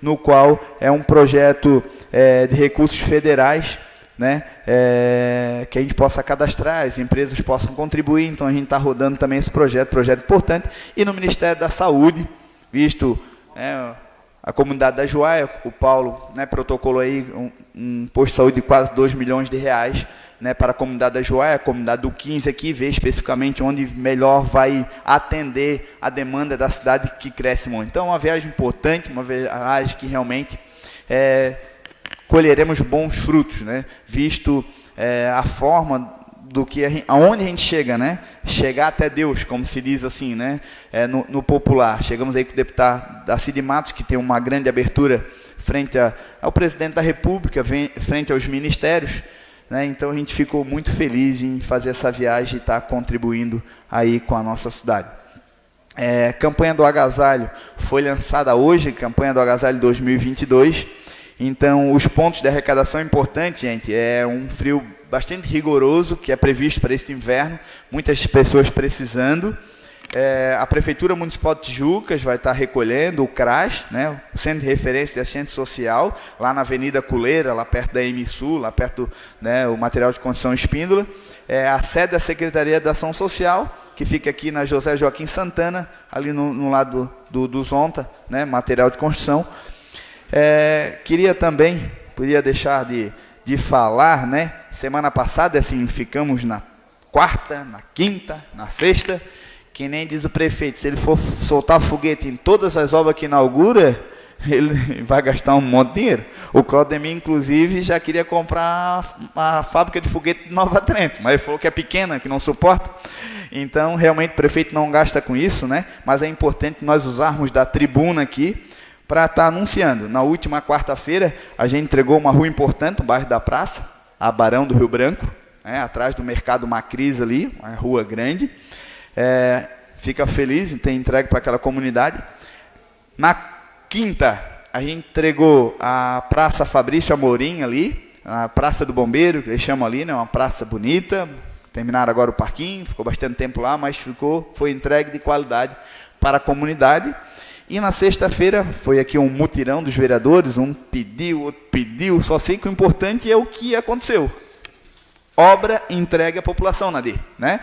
no qual é um projeto é, de recursos federais, né, é, que a gente possa cadastrar, as empresas possam contribuir, então a gente está rodando também esse projeto, projeto importante, e no Ministério da Saúde, visto é, a comunidade da Joaia, o Paulo né, protocolou aí um, um posto de saúde de quase 2 milhões de reais né, para a comunidade da Joaia, a comunidade do 15 aqui, ver especificamente onde melhor vai atender a demanda da cidade que cresce muito. Então, uma viagem importante, uma viagem que realmente é, colheremos bons frutos, né, visto é, a forma do que a gente, aonde a gente chega, né? Chegar até Deus, como se diz assim, né? É, no, no, popular. Chegamos aí com o deputado da Cid Matos, que tem uma grande abertura frente a, ao presidente da República, vem, frente aos ministérios. Né? Então a gente ficou muito feliz em fazer essa viagem e estar tá contribuindo aí com a nossa cidade. É, campanha do agasalho foi lançada hoje, campanha do agasalho 2022. Então, os pontos de arrecadação é importante, gente. É um frio bastante rigoroso que é previsto para este inverno. Muitas pessoas precisando. É, a Prefeitura Municipal de Tijucas vai estar recolhendo o CRAS, né, o Centro de Referência de Assistência Social, lá na Avenida Culeira, lá perto da MSU, lá perto do né, o material de construção Espíndola. É, a sede da Secretaria da Ação Social, que fica aqui na José Joaquim Santana, ali no, no lado do, do Zonta, né, material de construção. É, queria também, podia deixar de, de falar, né, semana passada, assim, ficamos na quarta, na quinta, na sexta, que nem diz o prefeito, se ele for soltar foguete em todas as obras que inaugura, ele vai gastar um monte de dinheiro. O Claudemir, inclusive, já queria comprar a fábrica de foguete de Nova Trento, mas ele falou que é pequena, que não suporta. Então, realmente, o prefeito não gasta com isso, né? mas é importante nós usarmos da tribuna aqui para estar tá anunciando. Na última quarta-feira, a gente entregou uma rua importante, no bairro da Praça, a Barão do Rio Branco, né? atrás do Mercado Macris ali, uma rua grande é, fica feliz em ter entregue para aquela comunidade. Na quinta, a gente entregou a Praça Fabrício Amorim ali, a Praça do Bombeiro, que eles chamam ali, né, uma praça bonita. Terminaram agora o parquinho, ficou bastante tempo lá, mas ficou, foi entregue de qualidade para a comunidade. E na sexta-feira foi aqui um mutirão dos vereadores, um pediu, outro pediu, só sei que o importante é o que aconteceu. Obra entregue à população, Nadir, né?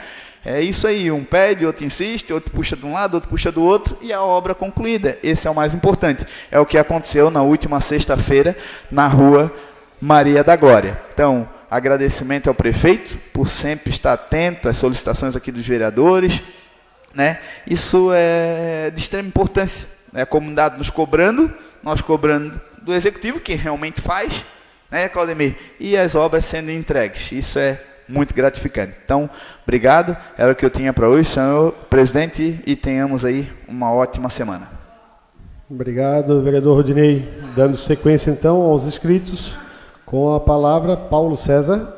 É isso aí, um pede, outro insiste, outro puxa de um lado, outro puxa do outro e a obra concluída. Esse é o mais importante. É o que aconteceu na última sexta-feira na rua Maria da Glória. Então, agradecimento ao prefeito por sempre estar atento às solicitações aqui dos vereadores. Né? Isso é de extrema importância. Né? A comunidade nos cobrando, nós cobrando do executivo, que realmente faz, né, Claudemir? E as obras sendo entregues. Isso é muito gratificante. Então, obrigado. Era o que eu tinha para hoje, senhor presidente, e tenhamos aí uma ótima semana. Obrigado, vereador Rodinei. Dando sequência, então, aos inscritos, com a palavra Paulo César.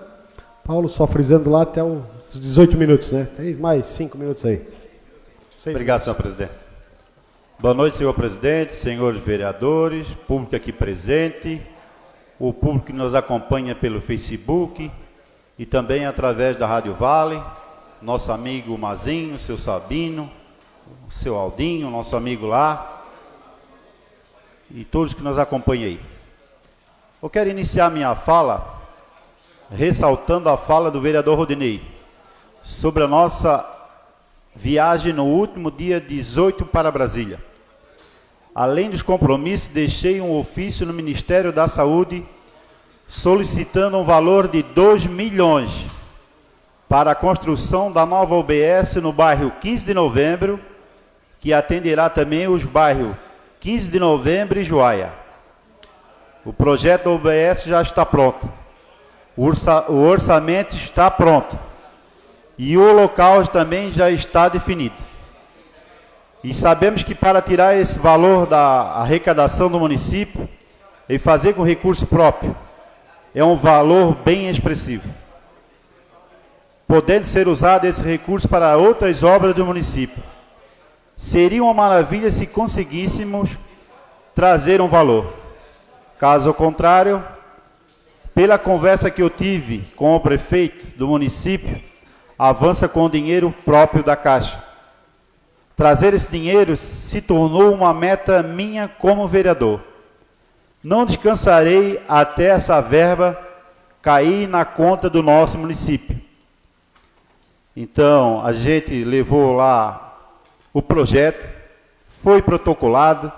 Paulo, só frisando lá até os 18 minutos, né? Tem mais 5 minutos aí. Seis Obrigado, minutos. senhor presidente. Boa noite, senhor presidente, senhores vereadores, público aqui presente, o público que nos acompanha pelo Facebook, e também através da Rádio Vale, nosso amigo Mazinho, seu Sabino, seu Aldinho, nosso amigo lá, e todos que nos acompanham aí. Eu quero iniciar minha fala ressaltando a fala do vereador Rodinei sobre a nossa viagem no último dia 18 para Brasília. Além dos compromissos, deixei um ofício no Ministério da Saúde solicitando um valor de 2 milhões para a construção da nova UBS no bairro 15 de novembro, que atenderá também os bairros 15 de novembro e Joaia. O projeto da UBS já está pronto. O orçamento está pronto. E o local também já está definido. E sabemos que para tirar esse valor da arrecadação do município e fazer com recurso próprio, é um valor bem expressivo. Podendo ser usado esse recurso para outras obras do município. Seria uma maravilha se conseguíssemos trazer um valor. Caso contrário, pela conversa que eu tive com o prefeito do município, avança com o dinheiro próprio da Caixa. Trazer esse dinheiro se tornou uma meta minha como vereador. Não descansarei até essa verba cair na conta do nosso município. Então, a gente levou lá o projeto, foi protocolado,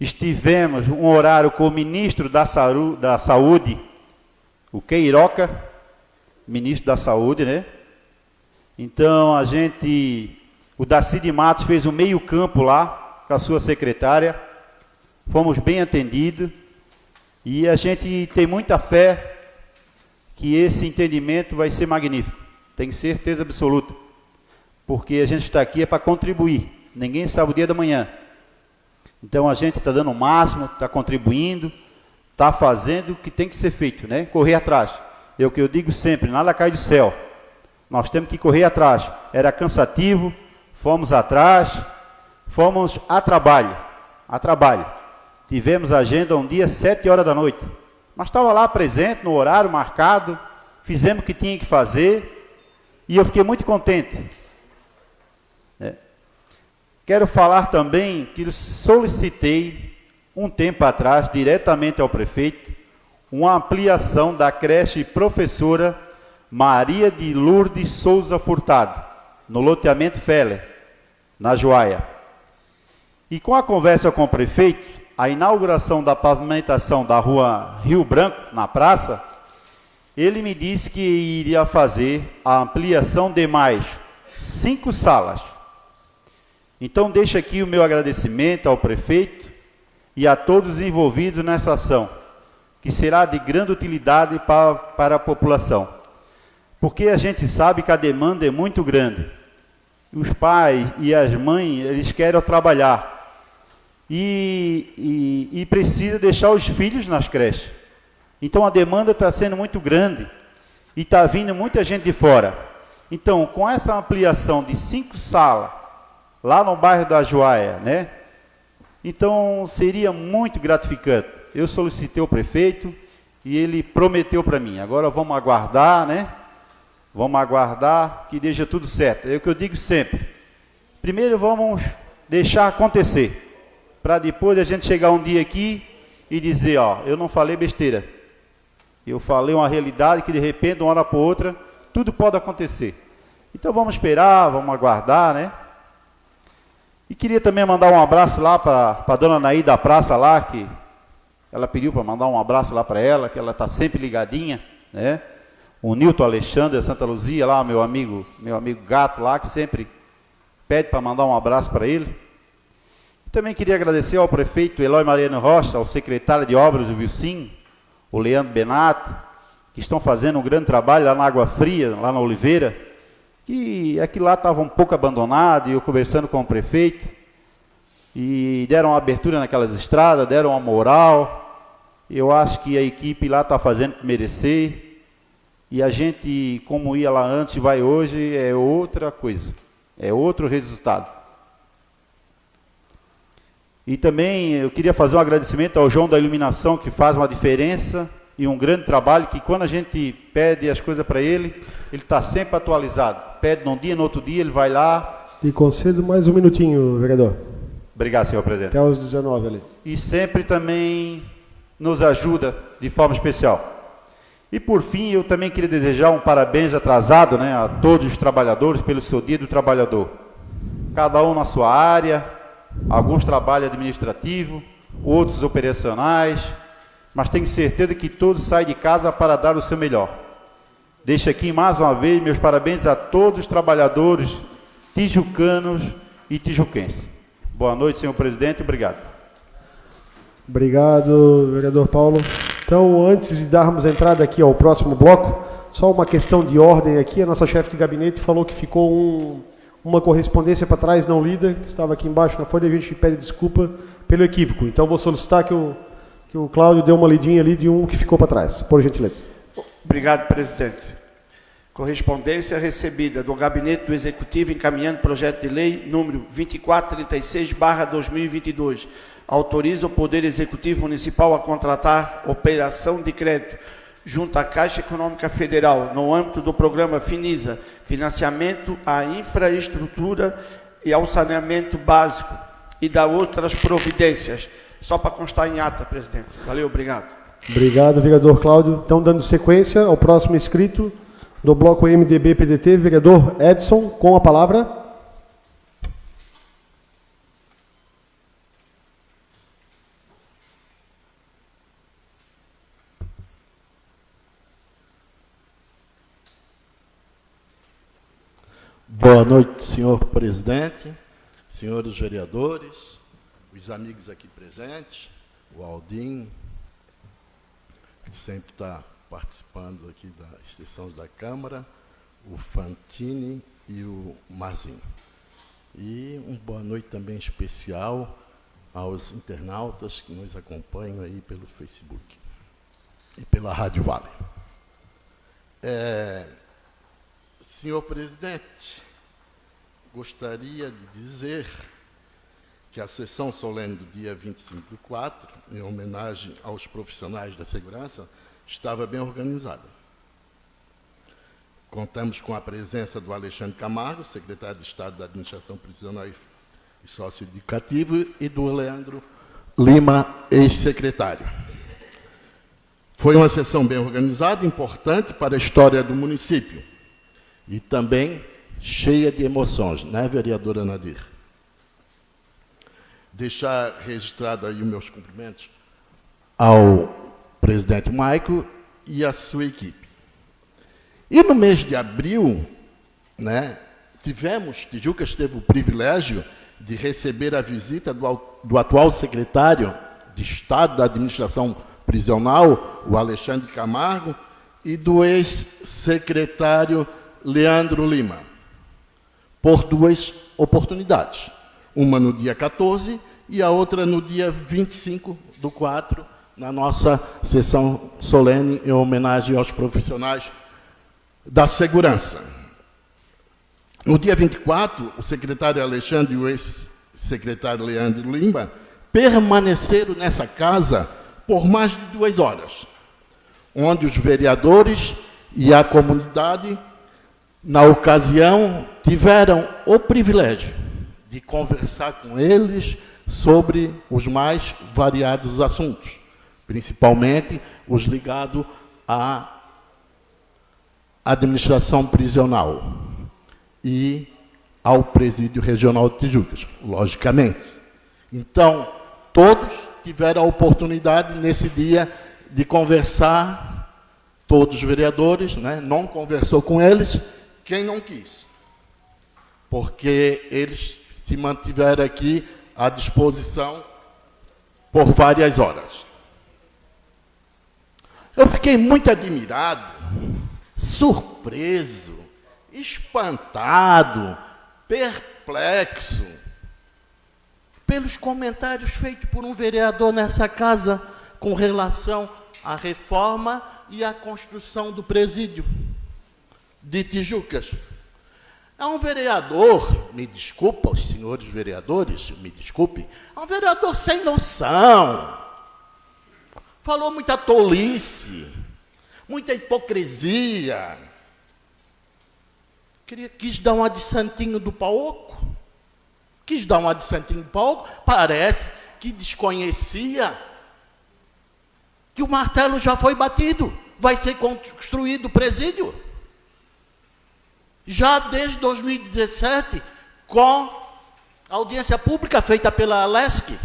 estivemos um horário com o ministro da, da Saúde, o Queiroca, ministro da Saúde, né? Então, a gente, o Darcy de Matos fez o meio campo lá, com a sua secretária, fomos bem atendidos e a gente tem muita fé que esse entendimento vai ser magnífico. Tem certeza absoluta. Porque a gente está aqui é para contribuir. Ninguém sabe o dia da manhã. Então a gente está dando o máximo, está contribuindo, está fazendo o que tem que ser feito, né? Correr atrás. É o que eu digo sempre, nada cai do céu. Nós temos que correr atrás. Era cansativo, fomos atrás, fomos a trabalho, a trabalho. Tivemos agenda um dia, sete horas da noite. Mas estava lá presente, no horário marcado, fizemos o que tinha que fazer, e eu fiquei muito contente. É. Quero falar também que solicitei, um tempo atrás, diretamente ao prefeito, uma ampliação da creche professora Maria de Lourdes Souza Furtado, no loteamento Feller, na Joaia. E com a conversa com o prefeito, a inauguração da pavimentação da rua Rio Branco, na praça, ele me disse que iria fazer a ampliação de mais cinco salas. Então, deixo aqui o meu agradecimento ao prefeito e a todos envolvidos nessa ação, que será de grande utilidade para, para a população porque a gente sabe que a demanda é muito grande. Os pais e as mães, eles querem trabalhar. E, e, e precisa deixar os filhos nas creches. Então a demanda está sendo muito grande. E está vindo muita gente de fora. Então, com essa ampliação de cinco salas, lá no bairro da Joaia, né? Então, seria muito gratificante. Eu solicitei o prefeito e ele prometeu para mim. Agora vamos aguardar, né? Vamos aguardar que deixa tudo certo. É o que eu digo sempre. Primeiro vamos deixar acontecer, para depois a gente chegar um dia aqui e dizer, ó, eu não falei besteira. Eu falei uma realidade que de repente, de uma hora para outra, tudo pode acontecer. Então vamos esperar, vamos aguardar, né? E queria também mandar um abraço lá para a dona Naí da praça lá, que ela pediu para mandar um abraço lá para ela, que ela está sempre ligadinha, né? o Nilton Alexandre Santa Luzia, lá, meu amigo, meu amigo gato lá, que sempre pede para mandar um abraço para ele. Também queria agradecer ao prefeito Eloy Mariano Rocha, ao secretário de obras do Vilsim, o Leandro Benato, que estão fazendo um grande trabalho lá na Água Fria, lá na Oliveira, que aquilo lá estava um pouco abandonado, e eu conversando com o prefeito, e deram uma abertura naquelas estradas, deram uma moral, eu acho que a equipe lá está fazendo merecer, e a gente, como ia lá antes, vai hoje, é outra coisa, é outro resultado. E também eu queria fazer um agradecimento ao João da Iluminação, que faz uma diferença e um grande trabalho, que quando a gente pede as coisas para ele, ele está sempre atualizado. Pede num dia, no outro dia, ele vai lá. E concedo mais um minutinho, vereador. Obrigado, senhor presidente. Até os 19 ali. E sempre também nos ajuda de forma especial. E por fim, eu também queria desejar um parabéns atrasado né, a todos os trabalhadores pelo seu dia do trabalhador. Cada um na sua área, alguns trabalham administrativo, outros operacionais, mas tenho certeza que todos saem de casa para dar o seu melhor. Deixo aqui mais uma vez meus parabéns a todos os trabalhadores tijucanos e tijuquenses. Boa noite, senhor presidente, obrigado. Obrigado, vereador Paulo. Então, antes de darmos entrada aqui ao próximo bloco, só uma questão de ordem aqui. A nossa chefe de gabinete falou que ficou um, uma correspondência para trás não lida, que estava aqui embaixo na folha, a gente pede desculpa pelo equívoco. Então, vou solicitar que o, que o Cláudio dê uma lidinha ali de um que ficou para trás, por gentileza. Obrigado, presidente. Correspondência recebida do Gabinete do Executivo encaminhando projeto de lei número 2436/2022 autoriza o Poder Executivo Municipal a contratar operação de crédito junto à Caixa Econômica Federal no âmbito do programa FINISA, financiamento à infraestrutura e ao saneamento básico e da outras providências. Só para constar em ata, presidente. Valeu, obrigado. Obrigado, vereador Cláudio. Então, dando sequência ao próximo inscrito do bloco MDB-PDT, vereador Edson, com a palavra. Boa noite, senhor presidente, senhores vereadores, os amigos aqui presentes, o Aldim, que sempre está participando aqui das sessões da Câmara, o Fantini e o Marzinho. E uma boa noite também especial aos internautas que nos acompanham aí pelo Facebook e pela Rádio Vale. É, senhor presidente, gostaria de dizer que a sessão solene do dia 25 do 4, em homenagem aos profissionais da segurança, estava bem organizada. Contamos com a presença do Alexandre Camargo, secretário de Estado da Administração Prisional e Sócio-Educativo, e do Leandro Lima, ex-secretário. Foi uma sessão bem organizada, importante para a história do município. E também cheia de emoções, né, vereadora Nadir? Deixar registrado aí os meus cumprimentos ao presidente Maico e à sua equipe. E no mês de abril, né, tivemos, Tijucas teve o privilégio de receber a visita do, do atual secretário de Estado da Administração Prisional, o Alexandre Camargo, e do ex-secretário Leandro Lima, por duas oportunidades. Uma no dia 14 e a outra no dia 25 do 4, na nossa sessão solene em homenagem aos profissionais da segurança. No dia 24, o secretário Alexandre e o ex-secretário Leandro Lima permaneceram nessa casa por mais de duas horas, onde os vereadores e a comunidade, na ocasião, tiveram o privilégio de conversar com eles sobre os mais variados assuntos, principalmente os ligados à administração prisional e ao presídio regional de Tijucas, logicamente. Então, todos tiveram a oportunidade nesse dia de conversar, todos os vereadores, né? não conversou com eles, quem não quis. Porque eles se mantiveram aqui à disposição por várias horas. Eu fiquei muito admirado, surpreso, espantado, perplexo pelos comentários feitos por um vereador nessa casa com relação à reforma e à construção do presídio de Tijucas. É um vereador, me desculpa, os senhores vereadores, me desculpem, é um vereador sem noção. Falou muita tolice, muita hipocrisia. Queria, quis dar um adiantinho do paoco quis dar uma de Santinho Paulo, parece que desconhecia que o martelo já foi batido, vai ser construído o presídio. Já desde 2017, com audiência pública feita pela Alesc,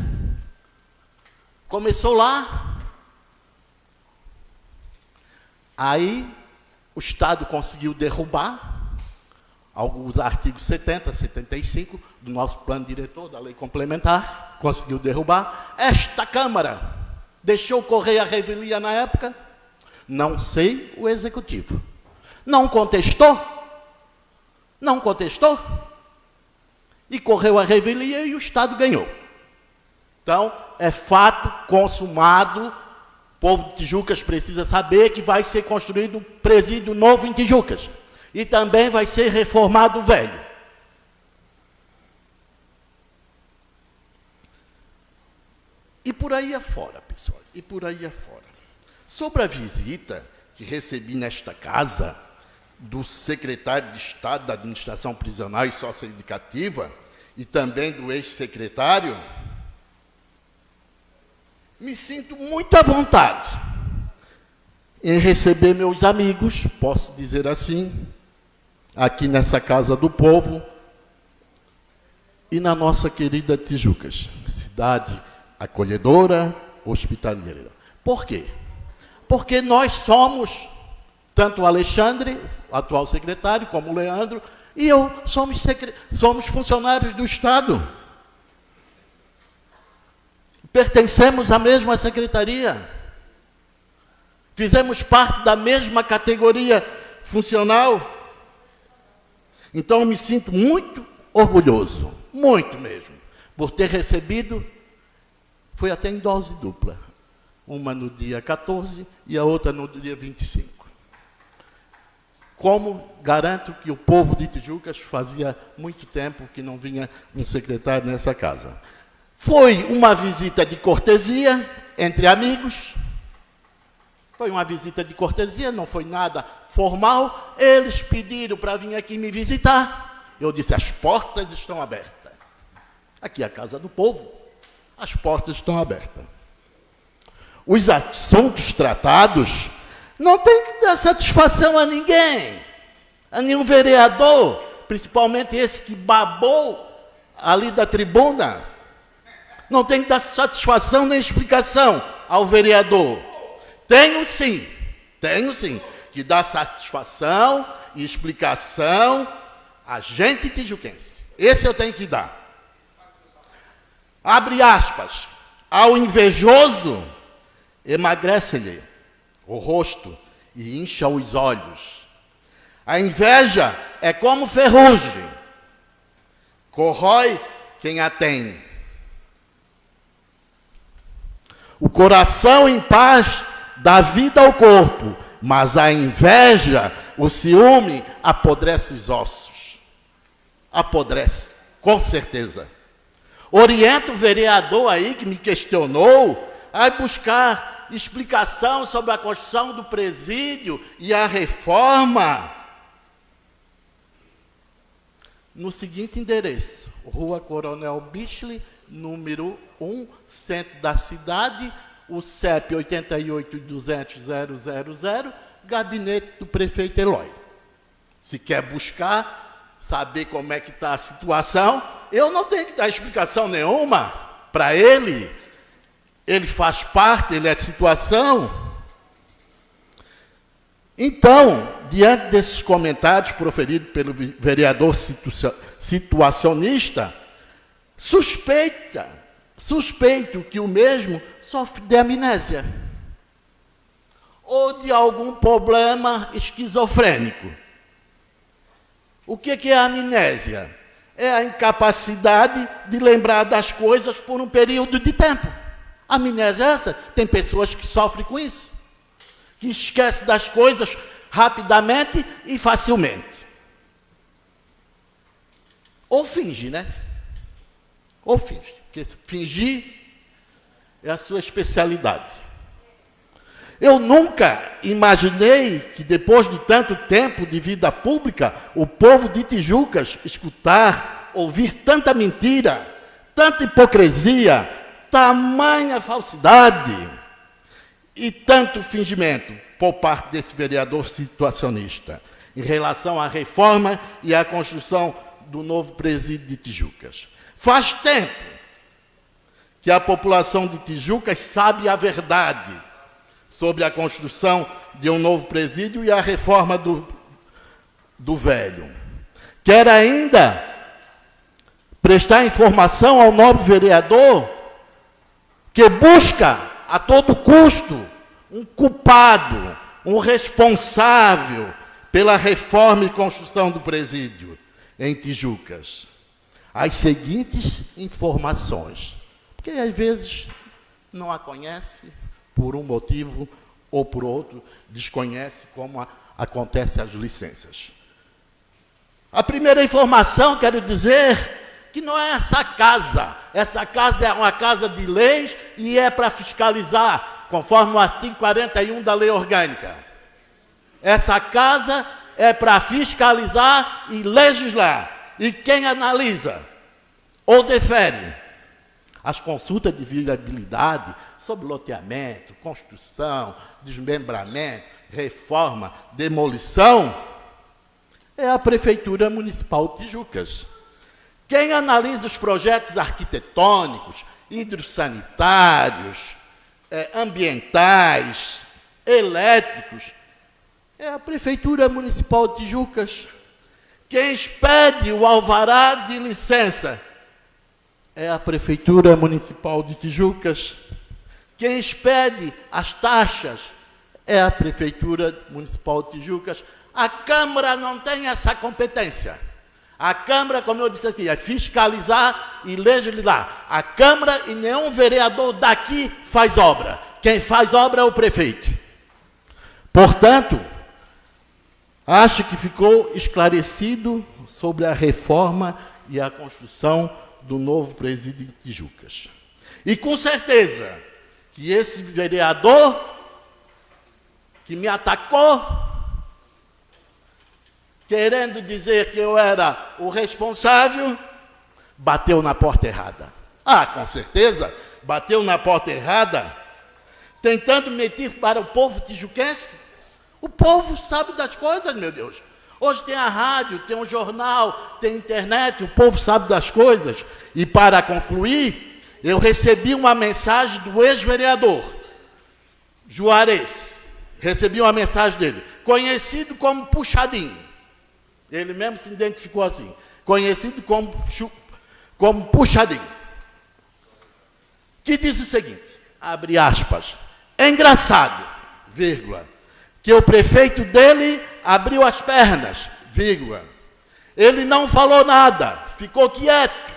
começou lá. Aí o Estado conseguiu derrubar alguns artigos 70, 75 do nosso plano diretor da lei complementar, conseguiu derrubar. Esta Câmara deixou correr a revelia na época, não sei o executivo. Não contestou? Não contestou? E correu a revelia e o Estado ganhou. Então, é fato consumado. O povo de Tijucas precisa saber que vai ser construído um presídio novo em Tijucas e também vai ser reformado o velho. E por aí afora, pessoal, e por aí afora. Sobre a visita que recebi nesta casa do secretário de Estado da Administração Prisional e Socioeducativa e também do ex-secretário, me sinto muito à vontade em receber meus amigos, posso dizer assim, aqui nessa Casa do Povo e na nossa querida Tijucas, cidade acolhedora, hospitaleira. Por quê? Porque nós somos, tanto o Alexandre, atual secretário, como o Leandro, e eu somos, somos funcionários do Estado. Pertencemos à mesma secretaria. Fizemos parte da mesma categoria funcional. Então, eu me sinto muito orgulhoso, muito mesmo, por ter recebido, foi até em dose dupla, uma no dia 14 e a outra no dia 25. Como garanto que o povo de Tijucas fazia muito tempo que não vinha um secretário nessa casa. Foi uma visita de cortesia entre amigos. Foi uma visita de cortesia, não foi nada formal. Eles pediram para vir aqui me visitar. Eu disse: as portas estão abertas. Aqui é a casa do povo. As portas estão abertas. Os assuntos tratados não tem que dar satisfação a ninguém, a nenhum vereador, principalmente esse que babou ali da tribuna. Não tem que dar satisfação nem explicação ao vereador. Tenho sim, tenho sim, que dar satisfação e explicação a gente tijuquense. Esse eu tenho que dar. Abre aspas. Ao invejoso, emagrece-lhe o rosto e incha os olhos. A inveja é como ferrugem, corrói quem a tem. O coração em paz dá vida ao corpo, mas a inveja, o ciúme, apodrece os ossos. Apodrece, com certeza. Oriento o vereador aí que me questionou a buscar explicação sobre a construção do presídio e a reforma no seguinte endereço: Rua Coronel Bichley, número 1, centro da cidade, o CEP 8820000, gabinete do prefeito Eloy. Se quer buscar, saber como é que está a situação, eu não tenho que dar explicação nenhuma para ele ele faz parte, ele é situação. Então, diante desses comentários proferidos pelo vereador situacionista, suspeita, suspeito que o mesmo sofre de amnésia ou de algum problema esquizofrênico. O que é a amnésia? É a incapacidade de lembrar das coisas por um período de tempo. Amnésia é essa? Tem pessoas que sofrem com isso, que esquecem das coisas rapidamente e facilmente. Ou finge, né? Ou finge. Porque fingir é a sua especialidade. Eu nunca imaginei que depois de tanto tempo de vida pública, o povo de Tijucas escutar, ouvir tanta mentira, tanta hipocrisia, tamanha falsidade e tanto fingimento por parte desse vereador situacionista em relação à reforma e à construção do novo presídio de Tijucas. Faz tempo que a população de Tijucas sabe a verdade sobre a construção de um novo presídio e a reforma do, do velho. Quer ainda prestar informação ao novo vereador que busca a todo custo um culpado, um responsável pela reforma e construção do presídio em Tijucas. As seguintes informações, porque às vezes não a conhece por um motivo ou por outro, desconhece como a, acontece as licenças. A primeira informação, quero dizer, que não é essa casa. Essa casa é uma casa de leis e é para fiscalizar, conforme o artigo 41 da lei orgânica. Essa casa é para fiscalizar e legislar. E quem analisa ou defere as consultas de viabilidade sobre loteamento, construção, desmembramento, reforma, demolição, é a Prefeitura Municipal de Tijucas. Quem analisa os projetos arquitetônicos, hidrossanitários, é, ambientais, elétricos, é a Prefeitura Municipal de Tijucas. Quem expede o alvará de licença é a Prefeitura Municipal de Tijucas. Quem expede as taxas é a Prefeitura Municipal de Tijucas. A Câmara não tem essa competência. A Câmara, como eu disse aqui, é fiscalizar e legislar. A Câmara e nenhum vereador daqui faz obra. Quem faz obra é o prefeito. Portanto, Acho que ficou esclarecido sobre a reforma e a construção do novo presídio em Tijucas. E com certeza que esse vereador que me atacou, querendo dizer que eu era o responsável, bateu na porta errada. Ah, com certeza, bateu na porta errada, tentando mentir para o povo tijuquense. O povo sabe das coisas, meu Deus. Hoje tem a rádio, tem um jornal, tem internet, o povo sabe das coisas. E para concluir, eu recebi uma mensagem do ex-vereador Juarez. Recebi uma mensagem dele, conhecido como Puxadinho. Ele mesmo se identificou assim, conhecido como, como Puxadinho. Que diz o seguinte, abre aspas, é engraçado, vírgula, que o prefeito dele abriu as pernas, vírgula. Ele não falou nada, ficou quieto.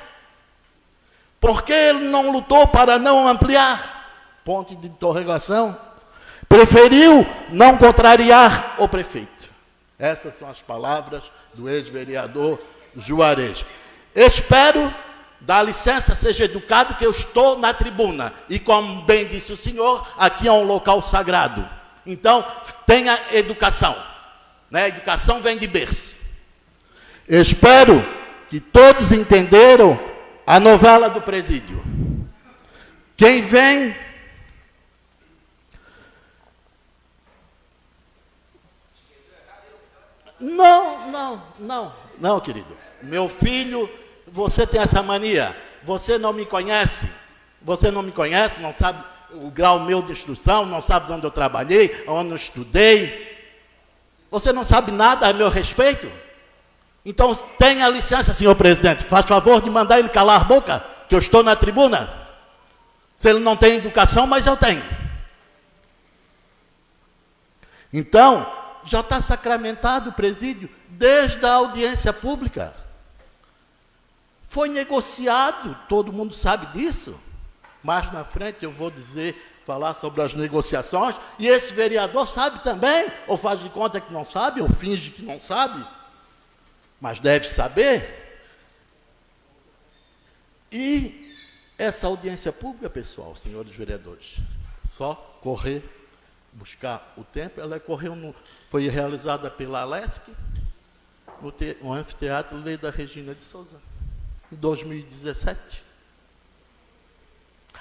Porque ele não lutou para não ampliar? Ponto de interrogação. Preferiu não contrariar o prefeito. Essas são as palavras do ex-vereador Juarez. Espero, dá licença, seja educado, que eu estou na tribuna. E como bem disse o senhor, aqui é um local sagrado. Então, tenha educação. Né? Educação vem de berço. Espero que todos entenderam a novela do presídio. Quem vem Não, não, não, não, querido. Meu filho, você tem essa mania. Você não me conhece. Você não me conhece, não sabe o grau meu de instrução, não sabe onde eu trabalhei, onde eu estudei. Você não sabe nada a meu respeito? Então tenha licença, senhor presidente. Faz favor de mandar ele calar a boca, que eu estou na tribuna. Se ele não tem educação, mas eu tenho. Então, já está sacramentado o presídio desde a audiência pública. Foi negociado, todo mundo sabe disso. Mais na frente eu vou dizer, falar sobre as negociações, e esse vereador sabe também, ou faz de conta que não sabe, ou finge que não sabe, mas deve saber. E essa audiência pública, pessoal, senhores vereadores, só correr, buscar o tempo, ela correu no, foi realizada pela Alesc, no, te, no anfiteatro Lei da Regina de Souza, em 2017.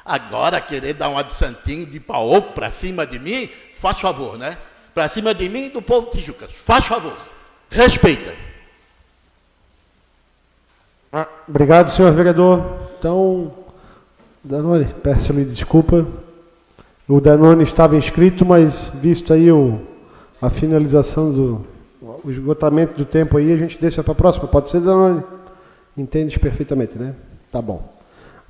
Agora querer dar uma de de pau para cima de mim, faz favor, né? Para cima de mim e do povo Tijucas, faz favor, respeita. Ah, obrigado, senhor vereador. Então, Danone, peço-lhe desculpa. O Danone estava inscrito, mas visto aí o, a finalização do o esgotamento do tempo aí, a gente deixa para a próxima. Pode ser, Danone? Entendes perfeitamente, né? Tá bom.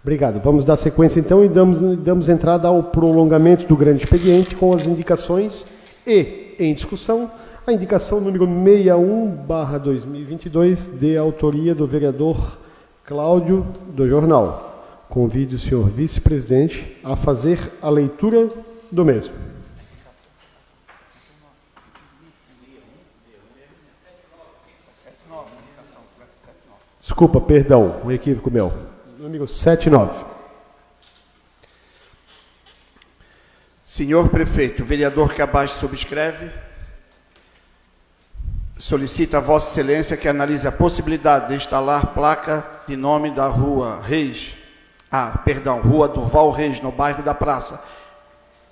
Obrigado. Vamos dar sequência então e damos, damos entrada ao prolongamento do grande expediente com as indicações e, em discussão, a indicação número 61-2022, de autoria do vereador Cláudio do Jornal. Convido o senhor vice-presidente a fazer a leitura do mesmo. Desculpa, perdão, um equívoco meu. Número 79. Senhor prefeito, o vereador que abaixo subscreve, solicita a Vossa Excelência que analise a possibilidade de instalar placa de nome da rua Reis, ah, perdão, Rua Durval Reis, no bairro da Praça,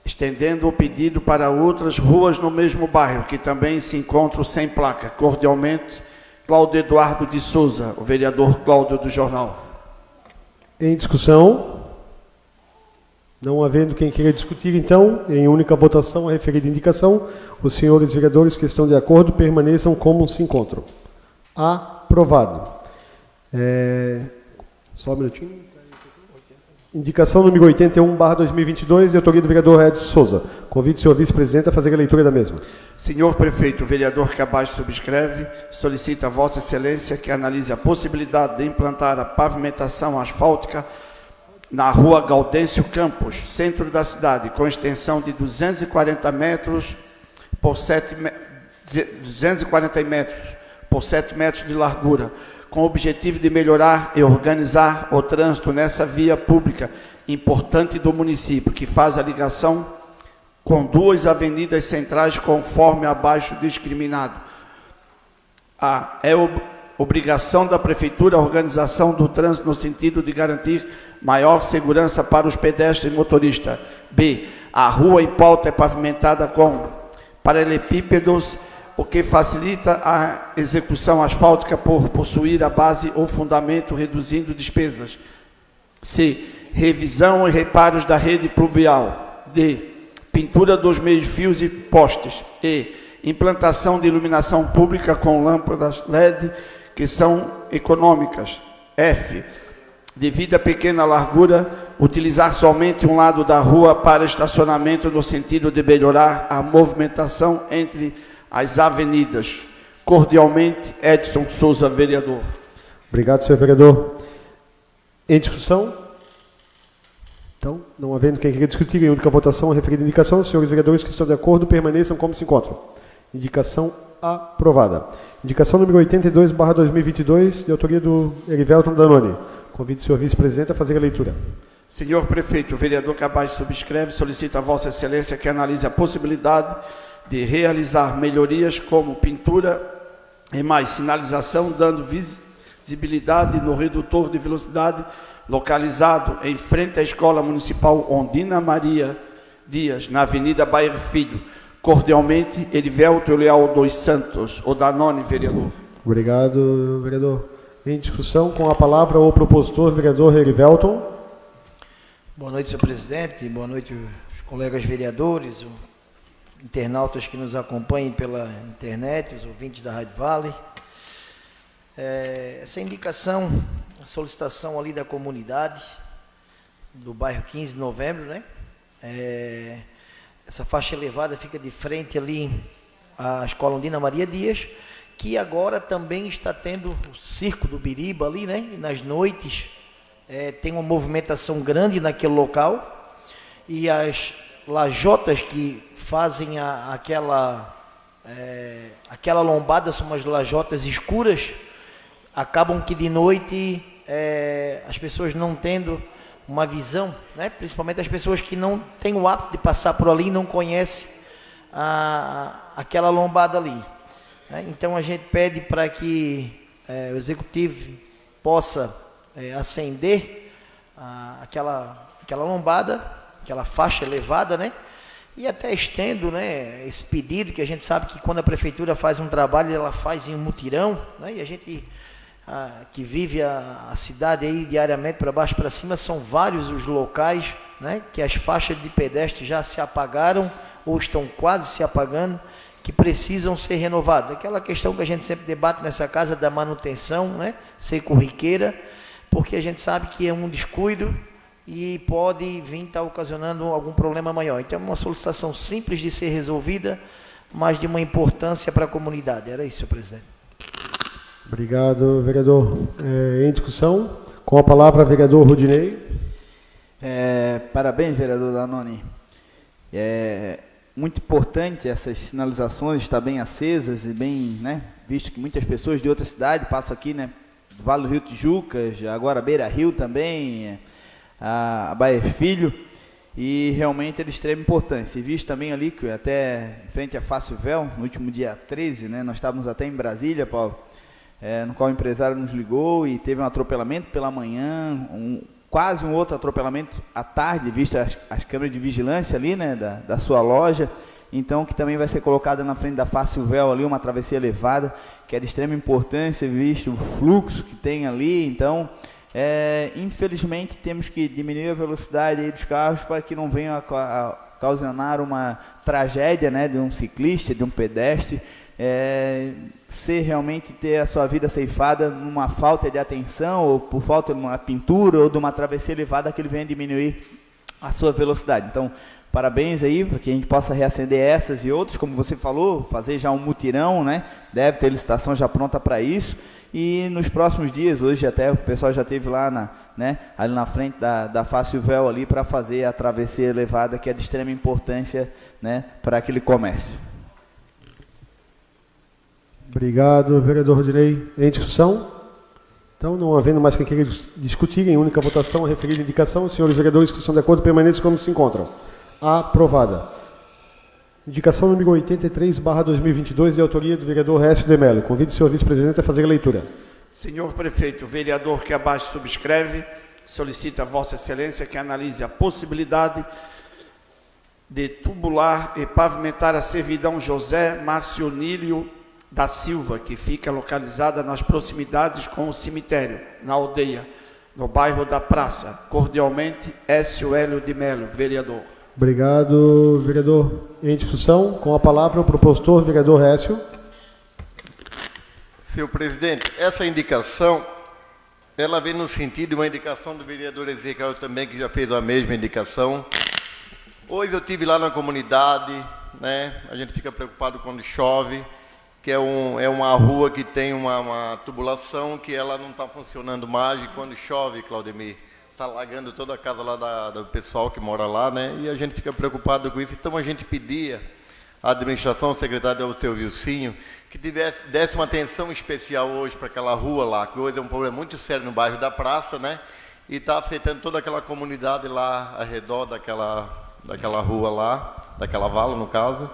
estendendo o pedido para outras ruas no mesmo bairro, que também se encontram sem placa. Cordialmente, Cláudio Eduardo de Souza, o vereador Cláudio do Jornal. Em discussão? Não havendo quem queira discutir, então, em única votação a referida indicação, os senhores vereadores que estão de acordo permaneçam como se encontram. Aprovado. É... Só um minutinho. Indicação número 81, barra 2022, de autoria do vereador Edson Souza. Convido o senhor vice-presidente a fazer a leitura da mesma. Senhor prefeito, o vereador que abaixo subscreve, solicita a vossa excelência que analise a possibilidade de implantar a pavimentação asfáltica na rua Gaudêncio Campos, centro da cidade, com extensão de 240 metros por 7, 240 metros por 7 metros de largura, com o objetivo de melhorar e organizar o trânsito nessa via pública importante do município, que faz a ligação com duas avenidas centrais conforme abaixo discriminado. A. É obrigação da Prefeitura a organização do trânsito no sentido de garantir maior segurança para os pedestres e motoristas. B. A rua em pauta é pavimentada com paralelepípedos, o que facilita a execução asfáltica por possuir a base ou fundamento, reduzindo despesas. C. Revisão e reparos da rede pluvial. D. Pintura dos meios fios e postes. E. Implantação de iluminação pública com lâmpadas LED que são econômicas. F. Devido à pequena largura, utilizar somente um lado da rua para estacionamento no sentido de melhorar a movimentação entre as avenidas. Cordialmente, Edson Souza, vereador. Obrigado, senhor vereador. Em discussão? Então, não havendo quem queira discutir, em única votação, a referida indicação, senhores vereadores que estão de acordo permaneçam como se encontram. Indicação aprovada. Indicação número 82, barra 2022, de autoria do Erivelton Danoni. Convido o senhor vice-presidente a fazer a leitura. Senhor prefeito, o vereador Cabaz subscreve solicita a Vossa Excelência que analise a possibilidade de realizar melhorias como pintura e mais sinalização, dando visibilidade no redutor de velocidade localizado em frente à Escola Municipal Ondina Maria Dias, na Avenida Bairro Filho Cordialmente, Erivelto Leal dos Santos, o Danone, vereador. Obrigado, vereador. Em discussão, com a palavra o propositor, vereador Erivelton. Boa noite, senhor presidente. Boa noite, os colegas vereadores, os internautas que nos acompanhem pela internet, os ouvintes da Rádio Vale. É, essa indicação, a solicitação ali da comunidade, do bairro 15 de novembro, né? É, essa faixa elevada fica de frente ali à Escola Ondina Maria Dias, que agora também está tendo o Circo do Biriba ali, né? E nas noites é, tem uma movimentação grande naquele local. E as lajotas que fazem a, aquela, é, aquela lombada são umas lajotas escuras, acabam que de noite é, as pessoas não tendo uma visão, né? principalmente as pessoas que não têm o hábito de passar por ali e não conhecem a, aquela lombada ali. Né? Então a gente pede para que é, o executivo possa é, acender a, aquela, aquela lombada, aquela faixa elevada, né? E até estendo né, esse pedido, que a gente sabe que quando a prefeitura faz um trabalho, ela faz em um mutirão, né? E a gente que vive a, a, cidade aí diariamente para baixo para cima, são vários os locais né, que as faixas de pedestre já se apagaram ou estão quase se apagando, que precisam ser renovadas. Aquela questão que a gente sempre debate nessa casa da manutenção, né, ser corriqueira, porque a gente sabe que é um descuido e pode vir estar tá ocasionando algum problema maior. Então é uma solicitação simples de ser resolvida, mas de uma importância para a comunidade. Era isso, presidente. Obrigado, vereador. É, em discussão, com a palavra, vereador Rudinei. É, parabéns, vereador Danoni. É muito importante essas sinalizações estar bem acesas e bem, né, visto que muitas pessoas de outra cidade passam aqui, né, do Vale do Rio Tijucas, agora Beira Rio também, a, a Baia Filho, e realmente é de extrema importância. E visto também ali que até em frente a Fácil Véu, no último dia 13, né, nós estávamos até em Brasília, Paulo, é, no qual o empresário nos ligou e teve um atropelamento pela manhã, um, quase um outro atropelamento à tarde, vista as, as câmeras de vigilância ali, né, da, da sua loja. Então, que também vai ser colocada na frente da Fácil Véu ali, uma travessia elevada, que é de extrema importância, visto o fluxo que tem ali. Então, é, infelizmente, temos que diminuir a velocidade dos carros para que não venha a, a, causar uma tragédia né, de um ciclista, de um pedestre, é, ser realmente ter a sua vida ceifada numa falta de atenção, ou por falta de uma pintura, ou de uma travessia elevada que ele venha diminuir a sua velocidade. Então, parabéns aí, para que a gente possa reacender essas e outras, como você falou, fazer já um mutirão, né? Deve ter licitação já pronta para isso. E nos próximos dias, hoje até o pessoal já teve lá na, né, ali na frente da, da Fácil Véu ali para fazer a travessia elevada, que é de extrema importância né, para aquele comércio. Obrigado, vereador Rodinei. Em discussão? Então, não havendo mais que queira discutir, em única votação, referida indicação, senhores vereadores que estão de acordo permaneçam como se encontram. Aprovada. Indicação número 83, barra 2022, de autoria do vereador Récio de Mello. Convido o senhor vice-presidente a fazer a leitura. Senhor prefeito, o vereador que abaixo subscreve, solicita a Vossa Excelência que analise a possibilidade de tubular e pavimentar a servidão José Marcionílio da Silva, que fica localizada nas proximidades com o cemitério, na aldeia, no bairro da Praça. Cordialmente, Écio Hélio de Melo, vereador. Obrigado, vereador. Em discussão, com a palavra o propositor, vereador Écio. Senhor presidente, essa indicação, ela vem no sentido de uma indicação do vereador Ezequiel também, que já fez a mesma indicação. Hoje eu tive lá na comunidade, né? A gente fica preocupado quando chove que é, um, é uma rua que tem uma, uma tubulação que ela não está funcionando mais e quando chove, Claudemir, está alagando toda a casa lá da, do pessoal que mora lá, né? E a gente fica preocupado com isso. Então a gente pedia à administração, ao secretário seu Vilcinho, que tivesse, desse uma atenção especial hoje para aquela rua lá, que hoje é um problema muito sério no bairro da Praça, né? E está afetando toda aquela comunidade lá ao redor daquela, daquela rua lá, daquela vala, no caso.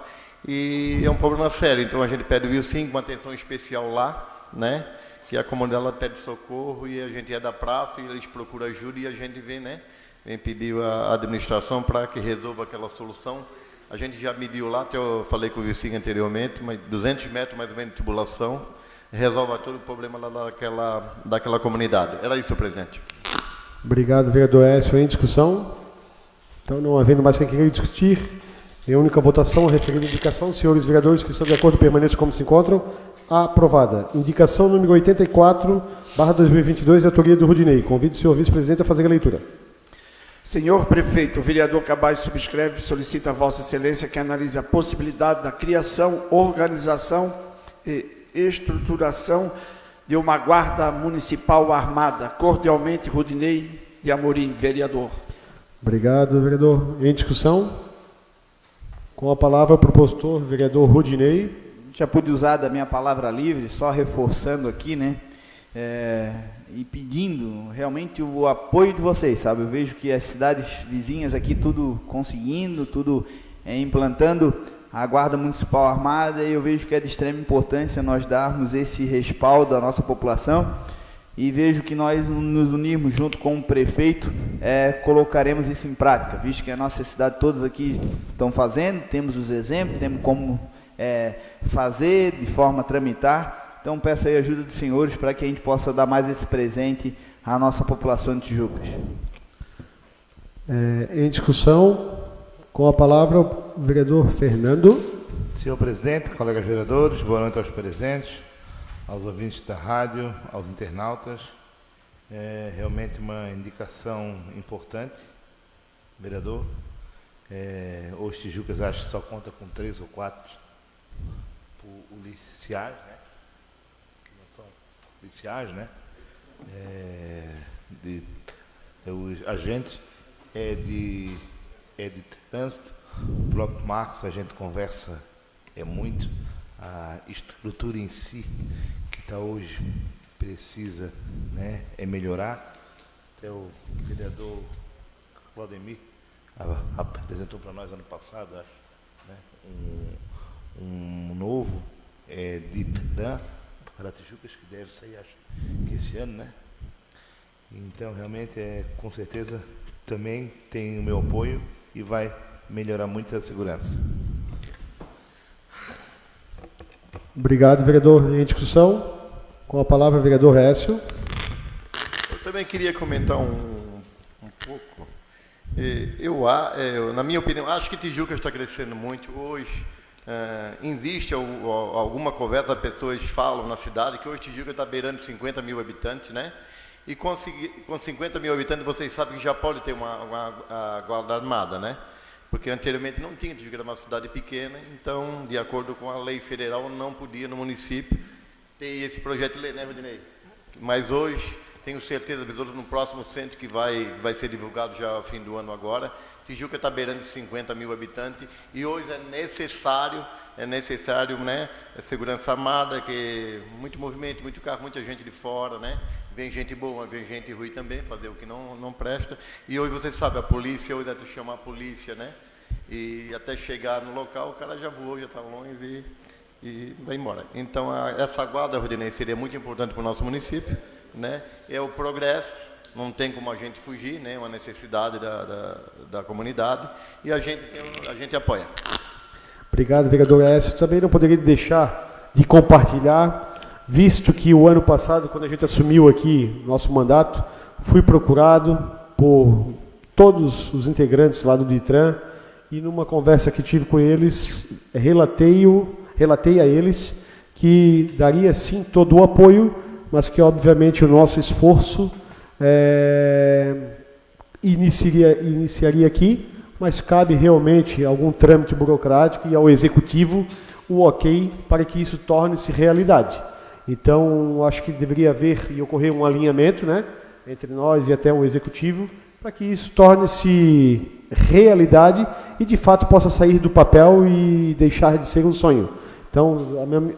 E é um problema sério, então a gente pede o Wilson com uma atenção especial lá, né? Que a comunidade ela pede socorro e a gente é da praça e eles procuram ajuda e a gente vem, né? Vem pedir a administração para que resolva aquela solução. A gente já mediu lá, até eu falei com o Wilson anteriormente, mas 200 metros mais ou menos de tubulação, resolve todo o problema lá daquela, daquela comunidade. Era isso, presidente. Obrigado, vereador Écio. Em discussão? Então, não havendo mais quem queira discutir, em única votação, referida indicação, senhores vereadores que estão de acordo permaneçam como se encontram. Aprovada. Indicação número 84, barra 2022, de autoria do Rudinei. Convido o senhor vice-presidente a fazer a leitura. Senhor prefeito, o vereador Cabaz subscreve e solicita a Vossa Excelência que analise a possibilidade da criação, organização e estruturação de uma guarda municipal armada. Cordialmente, Rudinei de Amorim, vereador. Obrigado, vereador. Em discussão? Com a palavra, o propositor, vereador Rudinei. Já pude usar da minha palavra livre, só reforçando aqui, né? É, e pedindo realmente o apoio de vocês, sabe? Eu vejo que as cidades vizinhas aqui tudo conseguindo, tudo é, implantando a Guarda Municipal Armada e eu vejo que é de extrema importância nós darmos esse respaldo à nossa população e vejo que nós nos unirmos junto com o prefeito, é, colocaremos isso em prática, visto que a nossa cidade todos aqui estão fazendo, temos os exemplos, temos como é, fazer de forma a tramitar. Então peço aí a ajuda dos senhores para que a gente possa dar mais esse presente à nossa população de Tijucas. É, em discussão, com a palavra o vereador Fernando. Senhor presidente, colegas vereadores, boa noite aos presentes aos ouvintes da rádio, aos internautas. É realmente uma indicação importante, vereador. É, os Tijucas acho que só conta com três ou quatro policiais, né? Que não são policiais, né? É, de, é, os agentes é de, é de trânsito. O próprio Marcos, a gente conversa é muito a estrutura em si que está hoje precisa né, é melhorar. Até o vereador Claudemir apresentou para nós ano passado né, um, um novo é, de Dan para Tijucas que deve sair acho que esse ano, né? Então realmente é com certeza também tem o meu apoio e vai melhorar muito a segurança. Obrigado, vereador. Em discussão, com a palavra, vereador Récio. Eu também queria comentar um, um pouco. Eu, eu, na minha opinião, acho que Tijuca está crescendo muito hoje. Uh, existe alguma conversa, pessoas falam na cidade que hoje Tijuca está beirando 50 mil habitantes, né? E com 50 mil habitantes, vocês sabem que já pode ter uma, uma, uma guarda armada, né? Porque anteriormente não tinha, Tijuca era uma cidade pequena, então, de acordo com a lei federal, não podia no município ter esse projeto de lei, né, Rodinei? Mas hoje, tenho certeza, no próximo centro que vai, vai ser divulgado já ao fim do ano agora, Tijuca está beirando 50 mil habitantes e hoje é necessário é necessário, né, segurança armada, que muito movimento, muito carro, muita gente de fora, né? Vem gente boa, vem gente ruim também, fazer o que não, não presta. E hoje você sabe, a polícia, hoje tu chama a polícia, né? E até chegar no local, o cara já voou, já está longe e, e vai embora. Então, a, essa guarda, Rodinei, seria muito importante para o nosso município, né? É o progresso, não tem como a gente fugir, né? Uma necessidade da, da, da comunidade e a gente, a gente apoia. Obrigado, vereador Écio. Também não poderia deixar de compartilhar, visto que o ano passado, quando a gente assumiu aqui nosso mandato, fui procurado por todos os integrantes lá do DITRAN e numa conversa que tive com eles, relatei, relatei a eles que daria sim todo o apoio, mas que obviamente o nosso esforço é, iniciaria, iniciaria aqui mas cabe realmente algum trâmite burocrático e ao executivo o ok para que isso torne-se realidade. Então, acho que deveria haver e ocorrer um alinhamento né, entre nós e até o executivo para que isso torne-se realidade e de fato possa sair do papel e deixar de ser um sonho. Então,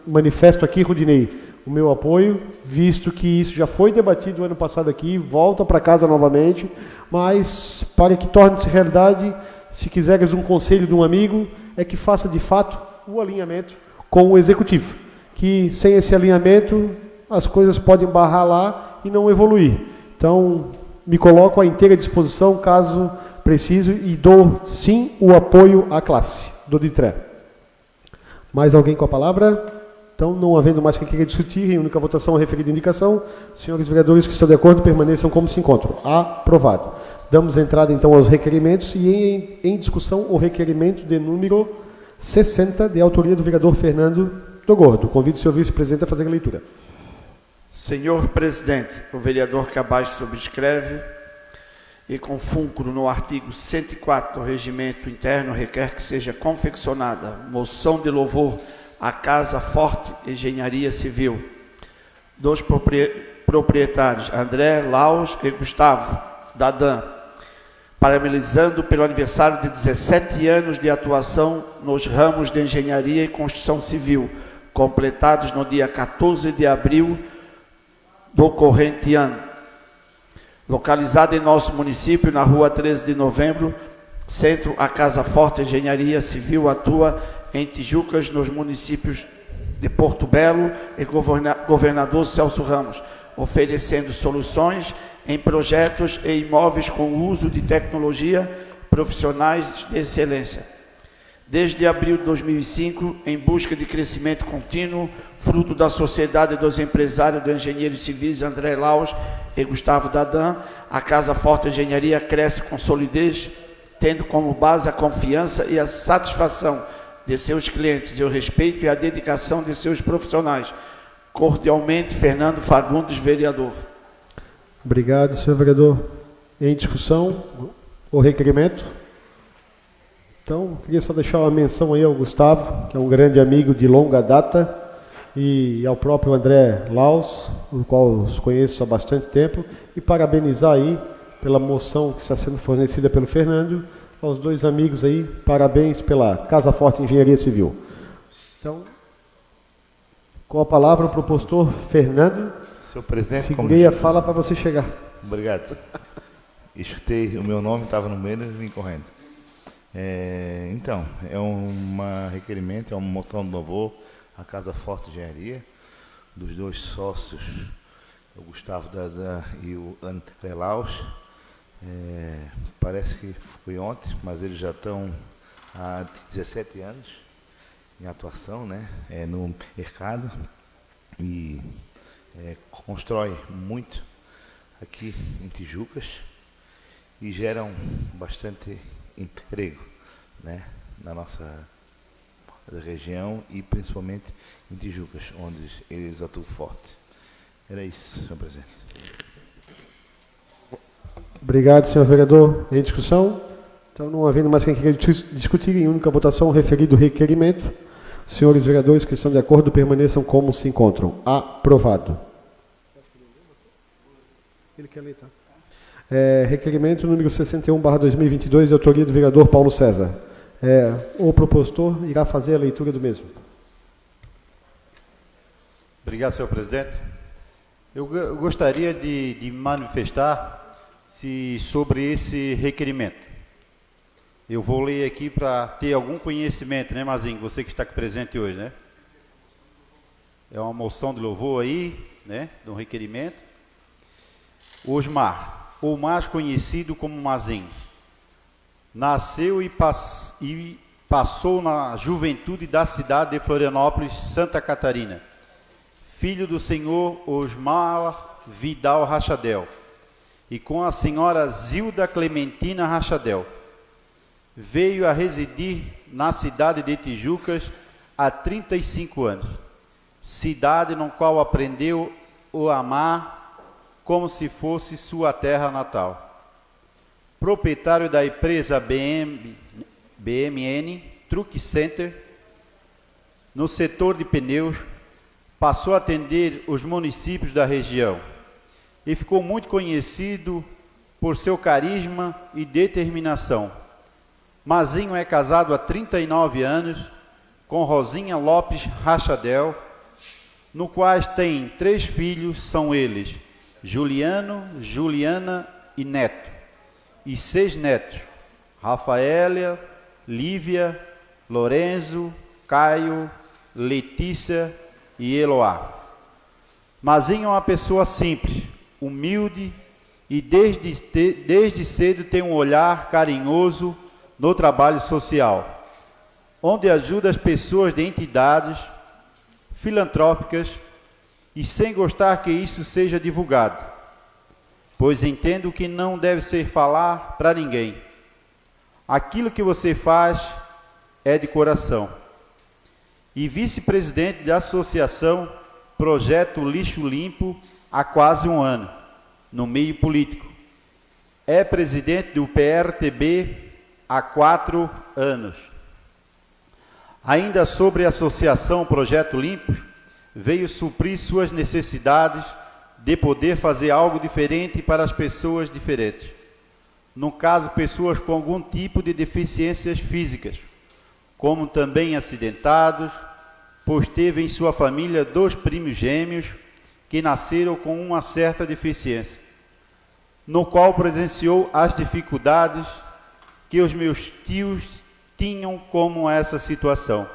manifesto aqui, Rudinei, o meu apoio, visto que isso já foi debatido ano passado aqui, volta para casa novamente, mas para que torne-se realidade, se quiseres um conselho de um amigo, é que faça de fato o alinhamento com o executivo. Que sem esse alinhamento, as coisas podem barrar lá e não evoluir. Então, me coloco à inteira disposição caso preciso e dou sim o apoio à classe do DITRE. Mais alguém com a palavra? Então, não havendo mais o que queira discutir, em única votação referida indicação, senhores vereadores que estão de acordo permaneçam como se encontram. Aprovado. Damos entrada então aos requerimentos e em, em discussão o requerimento de número 60, de autoria do vereador Fernando do Gordo. Convido o senhor vice-presidente a fazer a leitura. Senhor presidente, o vereador Cabaz subscreve e com fulcro no artigo 104 do regimento interno requer que seja confeccionada moção de louvor a Casa Forte Engenharia Civil. Dos proprietários, André, Laus e Gustavo Dadan, parabenizando pelo aniversário de 17 anos de atuação nos ramos de Engenharia e Construção Civil, completados no dia 14 de abril do corrente ano. Localizada em nosso município, na rua 13 de novembro, centro, a Casa Forte Engenharia Civil atua em Tijucas, nos municípios de Porto Belo e governador Celso Ramos, oferecendo soluções em projetos e imóveis com uso de tecnologia profissionais de excelência. Desde abril de 2005, em busca de crescimento contínuo, fruto da Sociedade dos Empresários do Engenheiros Civis André Laus e Gustavo Dadan, a Casa Forte Engenharia cresce com solidez, tendo como base a confiança e a satisfação de seus clientes e o respeito e a dedicação de seus profissionais. Cordialmente, Fernando Fagundes, vereador. Obrigado, senhor vereador. Em discussão, o requerimento. Então, queria só deixar uma menção aí ao Gustavo, que é um grande amigo de longa data, e ao próprio André Laus, o qual os conheço há bastante tempo, e parabenizar aí pela moção que está sendo fornecida pelo Fernando, aos dois amigos aí, parabéns pela Casa Forte Engenharia Civil. Então, com a palavra o propostor Fernando. Seu presidente, segurei a fala para você chegar. Obrigado. Escutei o meu nome, estava no meio e vim correndo. É, então, é um requerimento, é uma moção de louvor à Casa Forte Engenharia, dos dois sócios, o Gustavo Dada e o André Laus, é, parece que foi ontem, mas eles já estão há 17 anos em atuação né, é, no mercado e é, constrói muito aqui em Tijucas e geram bastante emprego né, na nossa região e principalmente em Tijucas, onde eles atuam forte. Era isso, senhor presidente. Obrigado, senhor vereador. Em discussão? Então, não havendo mais quem queira discutir, em única votação, referido requerimento. Senhores vereadores que estão de acordo, permaneçam como se encontram. Aprovado. Ele quer ler, tá? É, requerimento número 61, barra 2022, de autoria do vereador Paulo César. É, o propositor irá fazer a leitura do mesmo. Obrigado, senhor presidente. Eu, gostaria de, de manifestar se, sobre esse requerimento. Eu vou ler aqui para ter algum conhecimento, né, Mazinho? Você que está aqui presente hoje, né? É uma moção de louvor aí, né? De um requerimento. Osmar, ou mais conhecido como Mazinho, nasceu e, e passou na juventude da cidade de Florianópolis, Santa Catarina. Filho do senhor Osmar Vidal Rachadel e com a senhora Zilda Clementina Rachadel veio a residir na cidade de Tijucas há 35 anos, cidade no qual aprendeu o amar como se fosse sua terra natal. Proprietário da empresa BM, BMN Truck Center, no setor de pneus, passou a atender os municípios da região e ficou muito conhecido por seu carisma e determinação. Mazinho é casado há 39 anos com Rosinha Lopes Rachadel, no quais tem três filhos, são eles Juliano, Juliana e Neto, e seis netos, Rafaela, Lívia, Lorenzo, Caio, Letícia e Eloá. Mazinho é uma pessoa simples, humilde e desde, desde cedo tem um olhar carinhoso no trabalho social, onde ajuda as pessoas de entidades filantrópicas e sem gostar que isso seja divulgado, pois entendo que não deve ser falar para ninguém. Aquilo que você faz é de coração. E vice-presidente da associação Projeto Lixo Limpo há quase um ano, no meio político. É presidente do PRTB há quatro anos. Ainda sobre a associação Projeto Limpo, veio suprir suas necessidades de poder fazer algo diferente para as pessoas diferentes. No caso, pessoas com algum tipo de deficiências físicas, como também acidentados, pois teve em sua família dois primos gêmeos que nasceram com uma certa deficiência, no qual presenciou as dificuldades que os meus tios tinham como essa situação.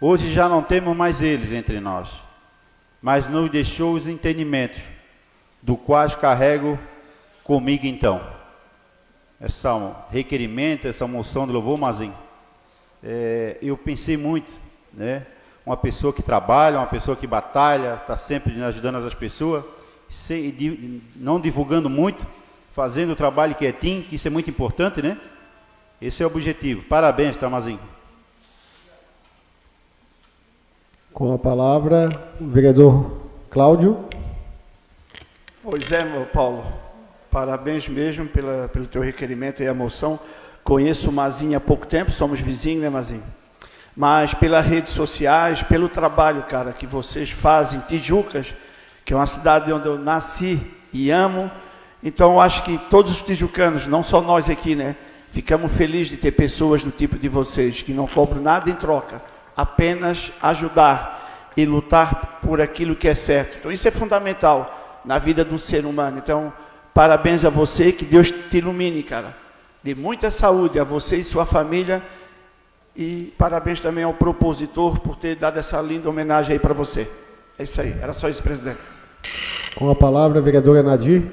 Hoje já não temos mais eles entre nós, mas nos deixou os entendimentos, do quais carrego comigo então. Essa requerimento, essa moção de louvor, Mazinho, é, eu pensei muito, né? Uma pessoa que trabalha, uma pessoa que batalha, está sempre ajudando as pessoas, sem, não divulgando muito, fazendo o trabalho quietinho, que isso é muito importante, né? Esse é o objetivo. Parabéns, Tamazinho. Com a palavra, o vereador Cláudio. Pois é, meu Paulo. Parabéns mesmo pela, pelo teu requerimento e a moção. Conheço o Mazinho há pouco tempo, somos vizinhos, né, Mazinho? Mas pelas redes sociais, pelo trabalho, cara, que vocês fazem, Tijucas, que é uma cidade onde eu nasci e amo, então, eu acho que todos os tijucanos, não só nós aqui, né? Ficamos felizes de ter pessoas do tipo de vocês, que não cobram nada em troca, apenas ajudar e lutar por aquilo que é certo. Então, isso é fundamental na vida de um ser humano. Então, parabéns a você, que Deus te ilumine, cara. De muita saúde a você e sua família. E parabéns também ao propositor por ter dado essa linda homenagem aí para você. É isso aí, era só isso, presidente. Com a palavra, a vereadora Nadir.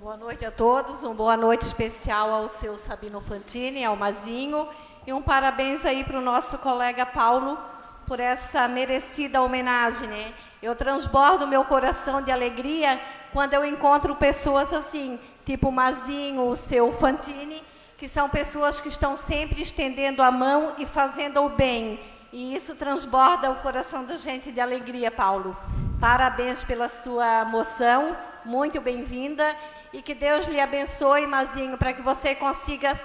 Boa noite a todos, uma boa noite especial ao seu Sabino Fantini, ao Mazinho, e um parabéns aí para o nosso colega Paulo por essa merecida homenagem, né? Eu transbordo meu coração de alegria quando eu encontro pessoas assim, tipo Mazinho, o seu Fantini, que são pessoas que estão sempre estendendo a mão e fazendo o bem. E isso transborda o coração da gente de alegria, Paulo. Parabéns pela sua moção, muito bem-vinda e que Deus lhe abençoe, Mazinho, para que você consiga,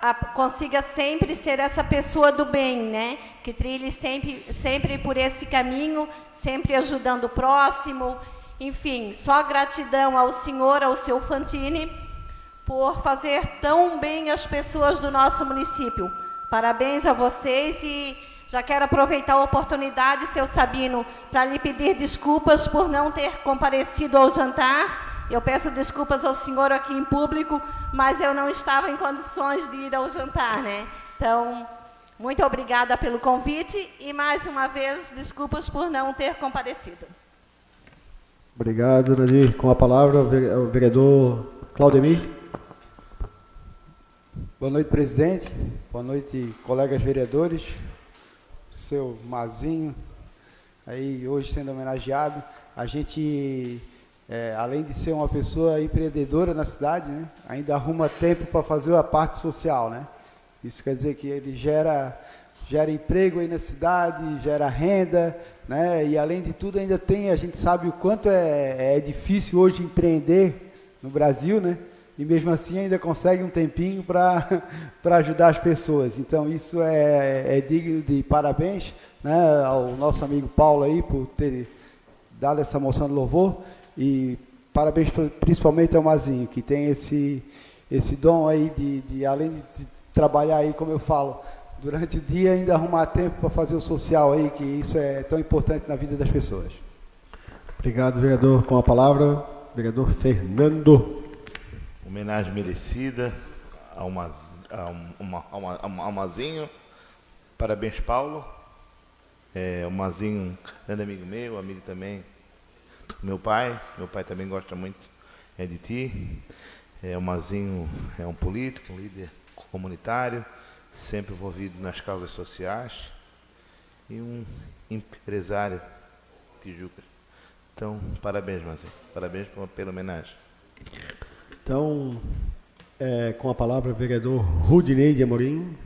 a, consiga sempre ser essa pessoa do bem, né? Que trilhe sempre, sempre por esse caminho, sempre ajudando o próximo. Enfim, só gratidão ao Senhor, ao seu Fantini, por fazer tão bem as pessoas do nosso município. Parabéns a vocês e já quero aproveitar a oportunidade, seu Sabino, para lhe pedir desculpas por não ter comparecido ao jantar. Eu peço desculpas ao senhor aqui em público, mas eu não estava em condições de ir ao jantar, né? Então, muito obrigada pelo convite e mais uma vez desculpas por não ter comparecido. Obrigado, Nadir. Com a palavra, o vereador Claudemir. Boa noite, presidente. Boa noite, colegas vereadores. Seu Mazinho, aí hoje sendo homenageado. A gente, é, além de ser uma pessoa empreendedora na cidade, né, ainda arruma tempo para fazer a parte social, né? Isso quer dizer que ele gera gera emprego aí na cidade, gera renda, né? E além de tudo ainda tem, a gente sabe o quanto é, é difícil hoje empreender no Brasil, né? E mesmo assim ainda consegue um tempinho para ajudar as pessoas. Então isso é, é digno de parabéns né, ao nosso amigo Paulo aí por ter dado essa moção de louvor e parabéns principalmente ao Mazinho, que tem esse, esse dom aí de, de além de trabalhar aí, como eu falo, durante o dia ainda arrumar tempo para fazer o social aí, que isso é tão importante na vida das pessoas. Obrigado, vereador. Com a palavra, vereador Fernando. Homenagem merecida ao, Maz, ao, ao, ao, ao Mazinho. Parabéns, Paulo. É, o Mazinho, grande amigo meu, amigo também do meu pai. Meu pai também gosta muito é, de ti. É, o Mazinho é um político, um líder comunitário sempre envolvido nas causas sociais e um empresário Tijuca. Então, parabéns, Marcelo. Parabéns pela homenagem. Então, é, com a palavra, o vereador Rudinei de Amorim.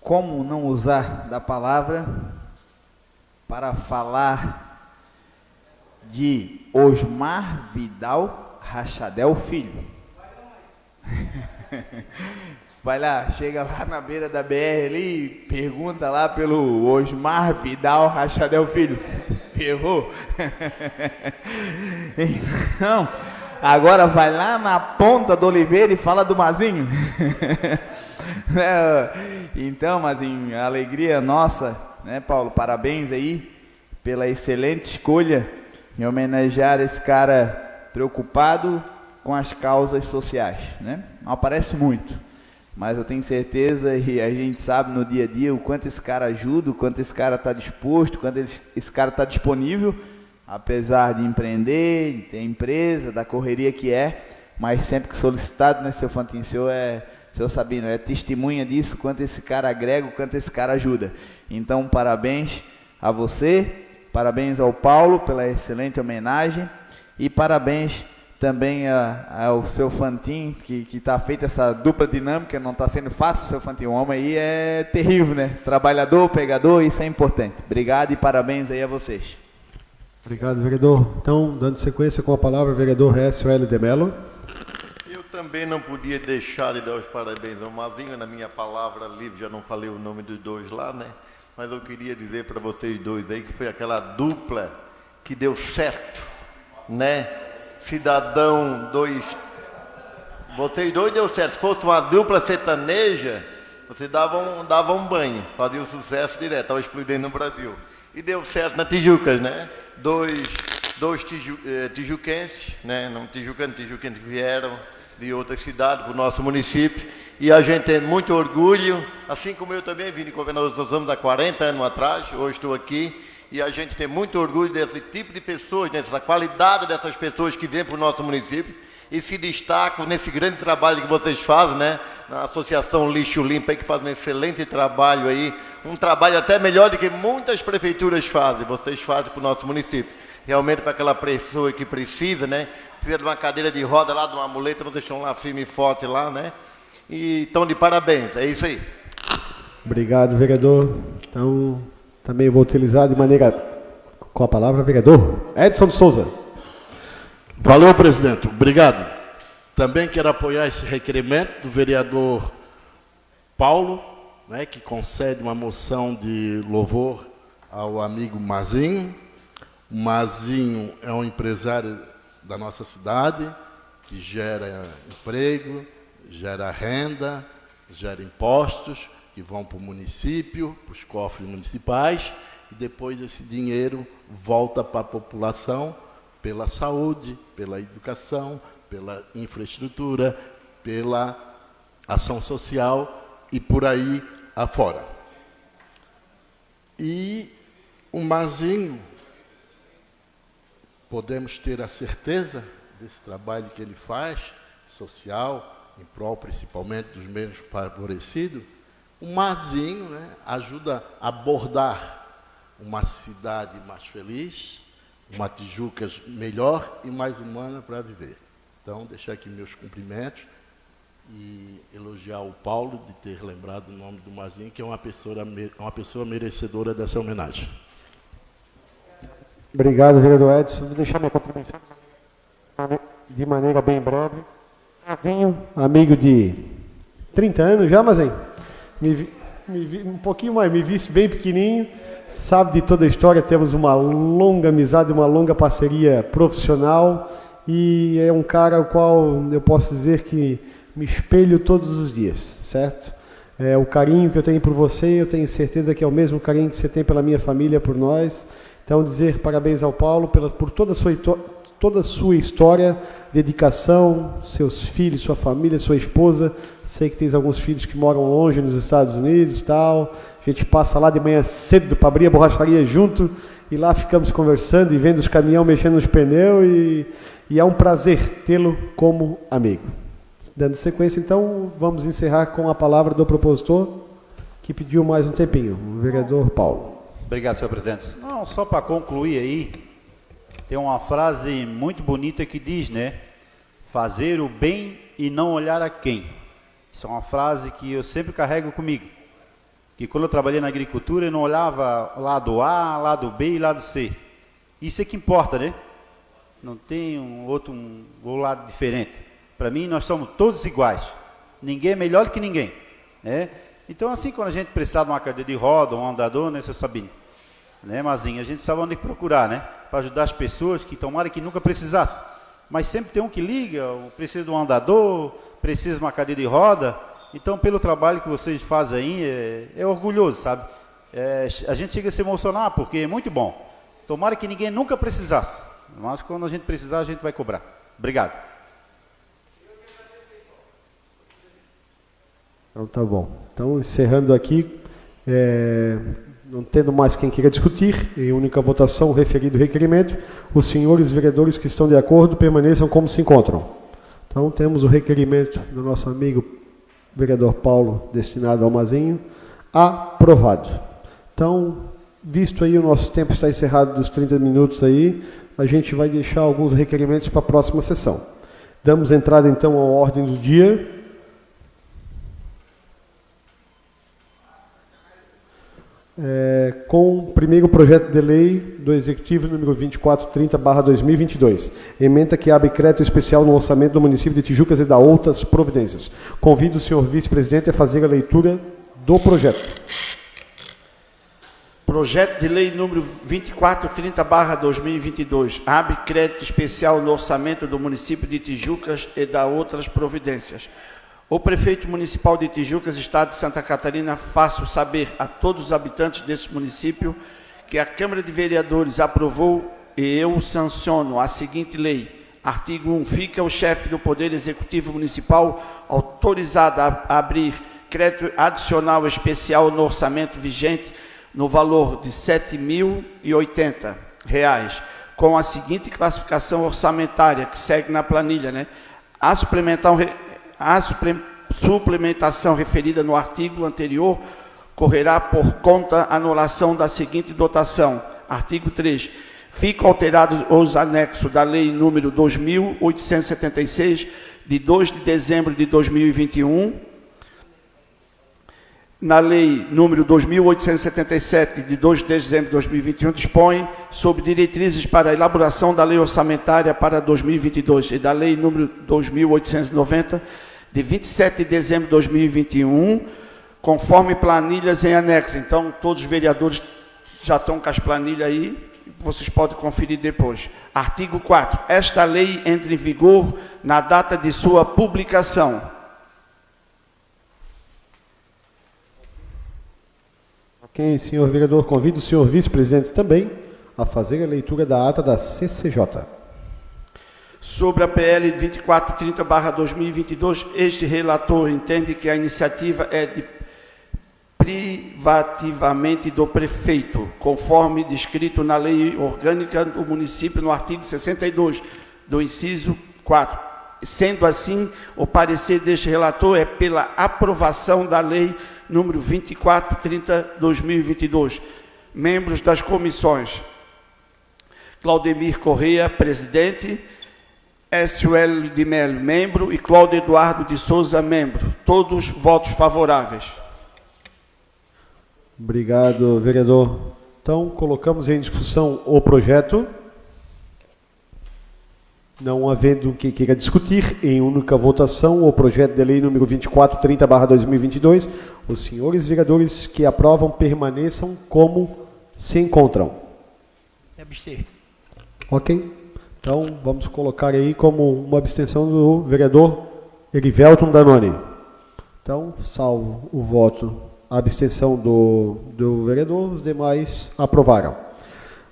Como não usar da palavra para falar de Osmar Vidal Rachadel Filho? Vai lá, chega lá na beira da BR ali, pergunta lá pelo Osmar Vidal Rachadel Filho. Ferrou. Então, agora vai lá na ponta do Oliveira e fala do Mazinho. Então, Mazinho, alegria nossa, né, Paulo? Parabéns aí pela excelente escolha em homenagear esse cara preocupado com as causas sociais, né? Não aparece muito mas eu tenho certeza e a gente sabe no dia a dia o quanto esse cara ajuda, o quanto esse cara está disposto, o quanto esse cara está disponível, apesar de empreender, de ter empresa, da correria que é, mas sempre que solicitado, né, seu Fantin, seu é, seu Sabino, é testemunha disso, quanto esse cara agrega, o quanto esse cara ajuda. Então, parabéns a você, parabéns ao Paulo pela excelente homenagem e parabéns também ao seu Fantin, que está feita essa dupla dinâmica, não está sendo fácil, seu Fantin. O homem aí é terrível, né? Trabalhador, pegador, isso é importante. Obrigado e parabéns aí a vocês. Obrigado, vereador. Então, dando sequência com a palavra, vereador L. de Mello. Eu também não podia deixar de dar os parabéns ao Mazinho, na minha palavra livre, já não falei o nome dos dois lá, né? Mas eu queria dizer para vocês dois aí que foi aquela dupla que deu certo, né? cidadão, dois. Vocês dois deu certo. Se fosse uma dupla sertaneja, você dava um, dava um banho, fazia o sucesso direto, estava explodindo no Brasil. E deu certo na Tijucas, né? Dois, dois tiju, eh, tijuquenses, né? Não tijucanos, tijuquenses que vieram de outras cidades para o nosso município. E a gente tem muito orgulho, assim como eu também vim de Governador dos Ramos há 40 anos atrás, hoje estou aqui e a gente tem muito orgulho desse tipo de pessoas, dessa qualidade dessas pessoas que vêm para o nosso município e se destacam nesse grande trabalho que vocês fazem, né? Na Associação Lixo Limpo, que faz um excelente trabalho aí, um trabalho até melhor do que muitas prefeituras fazem, vocês fazem para o nosso município. Realmente para aquela pessoa que precisa, né? Precisa de uma cadeira de roda lá, de uma muleta, vocês estão lá firme e forte lá, né? E estão de parabéns, é isso aí. Obrigado, vereador. Então, também vou utilizar de maneira. Com a palavra, vereador Edson de Souza. Valeu, presidente. Obrigado. Também quero apoiar esse requerimento do vereador Paulo, né, que concede uma moção de louvor ao amigo Mazinho. O Mazinho é um empresário da nossa cidade, que gera emprego, gera renda, gera impostos que vão para o município, para os cofres municipais, e depois esse dinheiro volta para a população pela saúde, pela educação, pela infraestrutura, pela ação social e por aí afora. E o Mazinho, podemos ter a certeza desse trabalho que ele faz, social, em prol principalmente dos menos favorecidos, o Mazinho né, ajuda a abordar uma cidade mais feliz, uma Tijuca melhor e mais humana para viver. Então, deixar aqui meus cumprimentos e elogiar o Paulo de ter lembrado o nome do Mazinho, que é uma pessoa, uma pessoa merecedora dessa homenagem. Obrigado, vereador Edson. Vou deixar minha contribuição de maneira bem breve. Mazinho, amigo de 30 anos já, Mazinho? Me, me, um pouquinho mais, me visse bem pequenininho, sabe de toda a história, temos uma longa amizade, uma longa parceria profissional e é um cara ao qual eu posso dizer que me espelho todos os dias, certo? É, o carinho que eu tenho por você, eu tenho certeza que é o mesmo carinho que você tem pela minha família, por nós. Então, dizer parabéns ao Paulo pela, por toda a, sua, toda a sua história, dedicação, seus filhos, sua família, sua esposa. Sei que tens alguns filhos que moram longe nos Estados Unidos tal. A gente passa lá de manhã cedo para abrir a borracharia junto e lá ficamos conversando e vendo os caminhões mexendo nos pneus e, e é um prazer tê-lo como amigo. Dando sequência, então, vamos encerrar com a palavra do propositor, que pediu mais um tempinho, o vereador Paulo. Obrigado, senhor presidente. Não, só para concluir aí, tem uma frase muito bonita que diz, né? Fazer o bem e não olhar a quem. Isso é uma frase que eu sempre carrego comigo. Que quando eu trabalhei na agricultura, eu não olhava lado A, lado B e lado C. Isso é que importa, né? Não tem um outro um, um lado diferente. Para mim, nós somos todos iguais. Ninguém é melhor que ninguém. Né? Então, assim, quando a gente precisar de uma cadeira de roda, um andador, né, seu Sabino? Né, Mazinho? A gente sabe onde procurar, né? Para ajudar as pessoas que tomaram que nunca precisasse. Mas sempre tem um que liga, precisa de um andador, precisa de uma cadeira de roda. Então, pelo trabalho que vocês fazem aí, é, é orgulhoso, sabe? É, a gente chega a se emocionar, porque é muito bom. Tomara que ninguém nunca precisasse. Mas quando a gente precisar, a gente vai cobrar. Obrigado. Então tá bom. Então, encerrando aqui, é, não tendo mais quem queira discutir, em única votação, referido o requerimento, os senhores vereadores que estão de acordo permaneçam como se encontram. Então, temos o requerimento do nosso amigo vereador Paulo, destinado ao Mazinho, aprovado. Então, visto aí o nosso tempo está encerrado dos 30 minutos aí, a gente vai deixar alguns requerimentos para a próxima sessão. Damos entrada então à ordem do dia. É, com o primeiro projeto de lei do Executivo número 2430-2022. Emenda que abre crédito especial no orçamento do município de Tijucas e da outras providências. Convido o senhor vice-presidente a fazer a leitura do projeto. Projeto de lei número 2430-2022. Abre crédito especial no orçamento do município de Tijucas e da outras providências. O prefeito municipal de Tijucas, estado de Santa Catarina, faço saber a todos os habitantes deste município que a Câmara de Vereadores aprovou e eu sanciono a seguinte lei. Artigo 1. Fica o chefe do Poder Executivo Municipal autorizado a abrir crédito adicional especial no orçamento vigente no valor de R$ 7.080, com a seguinte classificação orçamentária, que segue na planilha, né? A suplementar a suplementação referida no artigo anterior correrá por conta anulação da seguinte dotação. Artigo 3. Ficam alterados os anexos da Lei número 2.876, de 2 de dezembro de 2021, na Lei número 2.877, de 2 de dezembro de 2021, dispõe sobre diretrizes para a elaboração da Lei Orçamentária para 2022 e da Lei número 2.890, de 27 de dezembro de 2021, conforme planilhas em anexo. Então, todos os vereadores já estão com as planilhas aí, vocês podem conferir depois. Artigo 4. Esta lei entra em vigor na data de sua publicação. Ok, senhor vereador, convido o senhor vice-presidente também a fazer a leitura da ata da CCJ. Sobre a PL 2430-2022, este relator entende que a iniciativa é de privativamente do prefeito, conforme descrito na lei orgânica do município no artigo 62 do inciso 4. Sendo assim, o parecer deste relator é pela aprovação da lei número 2430/2022. Membros das comissões: Claudemir Correia, presidente, SUL de Melo, membro, e Cláudio Eduardo de Souza, membro. Todos votos favoráveis. Obrigado, vereador. Então, colocamos em discussão o projeto. Não havendo que queira discutir, em única votação, o projeto de lei número 2430-2022, os senhores vereadores que aprovam permaneçam como se encontram. Abster. Ok? Então, vamos colocar aí como uma abstenção do vereador Erivelton Danoni. Então, salvo o voto, a abstenção do, do vereador, os demais aprovaram.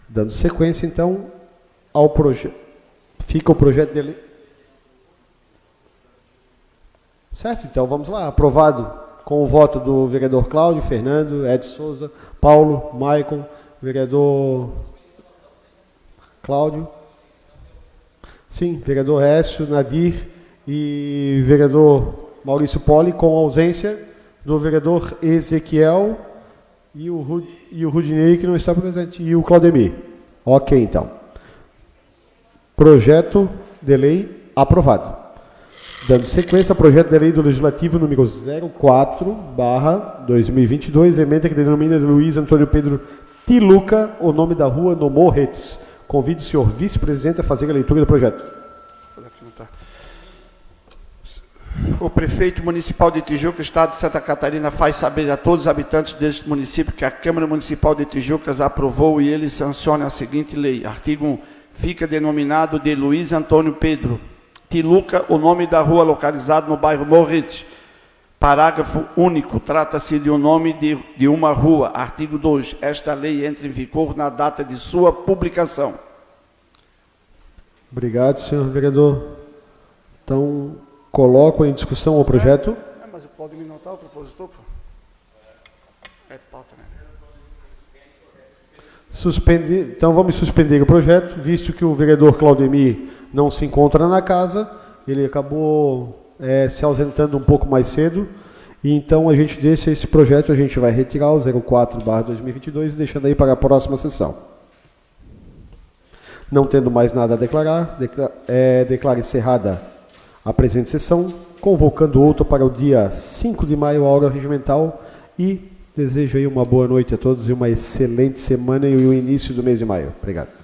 Dando sequência, então, ao projeto. Fica o projeto dele. Certo? Então, vamos lá. Aprovado com o voto do vereador Cláudio, Fernando, Ed Souza, Paulo, Maicon, vereador Cláudio. Sim, vereador Écio, Nadir e vereador Maurício Poli, com ausência do vereador Ezequiel e o, e o Rudinei, que não está presente, e o Claudemir. Ok, então. Projeto de lei aprovado. Dando sequência ao projeto de lei do Legislativo número 04, barra 2022, emenda que denomina Luiz Antônio Pedro Tiluca, o nome da rua no Morretes. Convido o senhor vice-presidente a fazer a leitura do projeto. O prefeito municipal de Tijuca, Estado de Santa Catarina, faz saber a todos os habitantes deste município que a Câmara Municipal de Tijucas aprovou e ele sanciona a seguinte lei. Artigo 1. Fica denominado de Luiz Antônio Pedro Tiluca, o nome da rua localizada no bairro Morrete. Parágrafo único. Trata-se de um nome de, de uma rua. Artigo 2. Esta lei entra em vigor na data de sua publicação. Obrigado, senhor vereador. Então, coloco em discussão o projeto. É, mas pode me notar o propositor? Pô? É pauta, né? Suspender, então vamos suspender o projeto, visto que o vereador Claudemir não se encontra na casa, ele acabou é, se ausentando um pouco mais cedo, e então a gente deixa esse projeto, a gente vai retirar o 04-2022, deixando aí para a próxima sessão. Não tendo mais nada a declarar, declara, é, encerrada a presente sessão, convocando outra para o dia 5 de maio, a hora regimental, e desejo aí uma boa noite a todos e uma excelente semana e o início do mês de maio. Obrigado.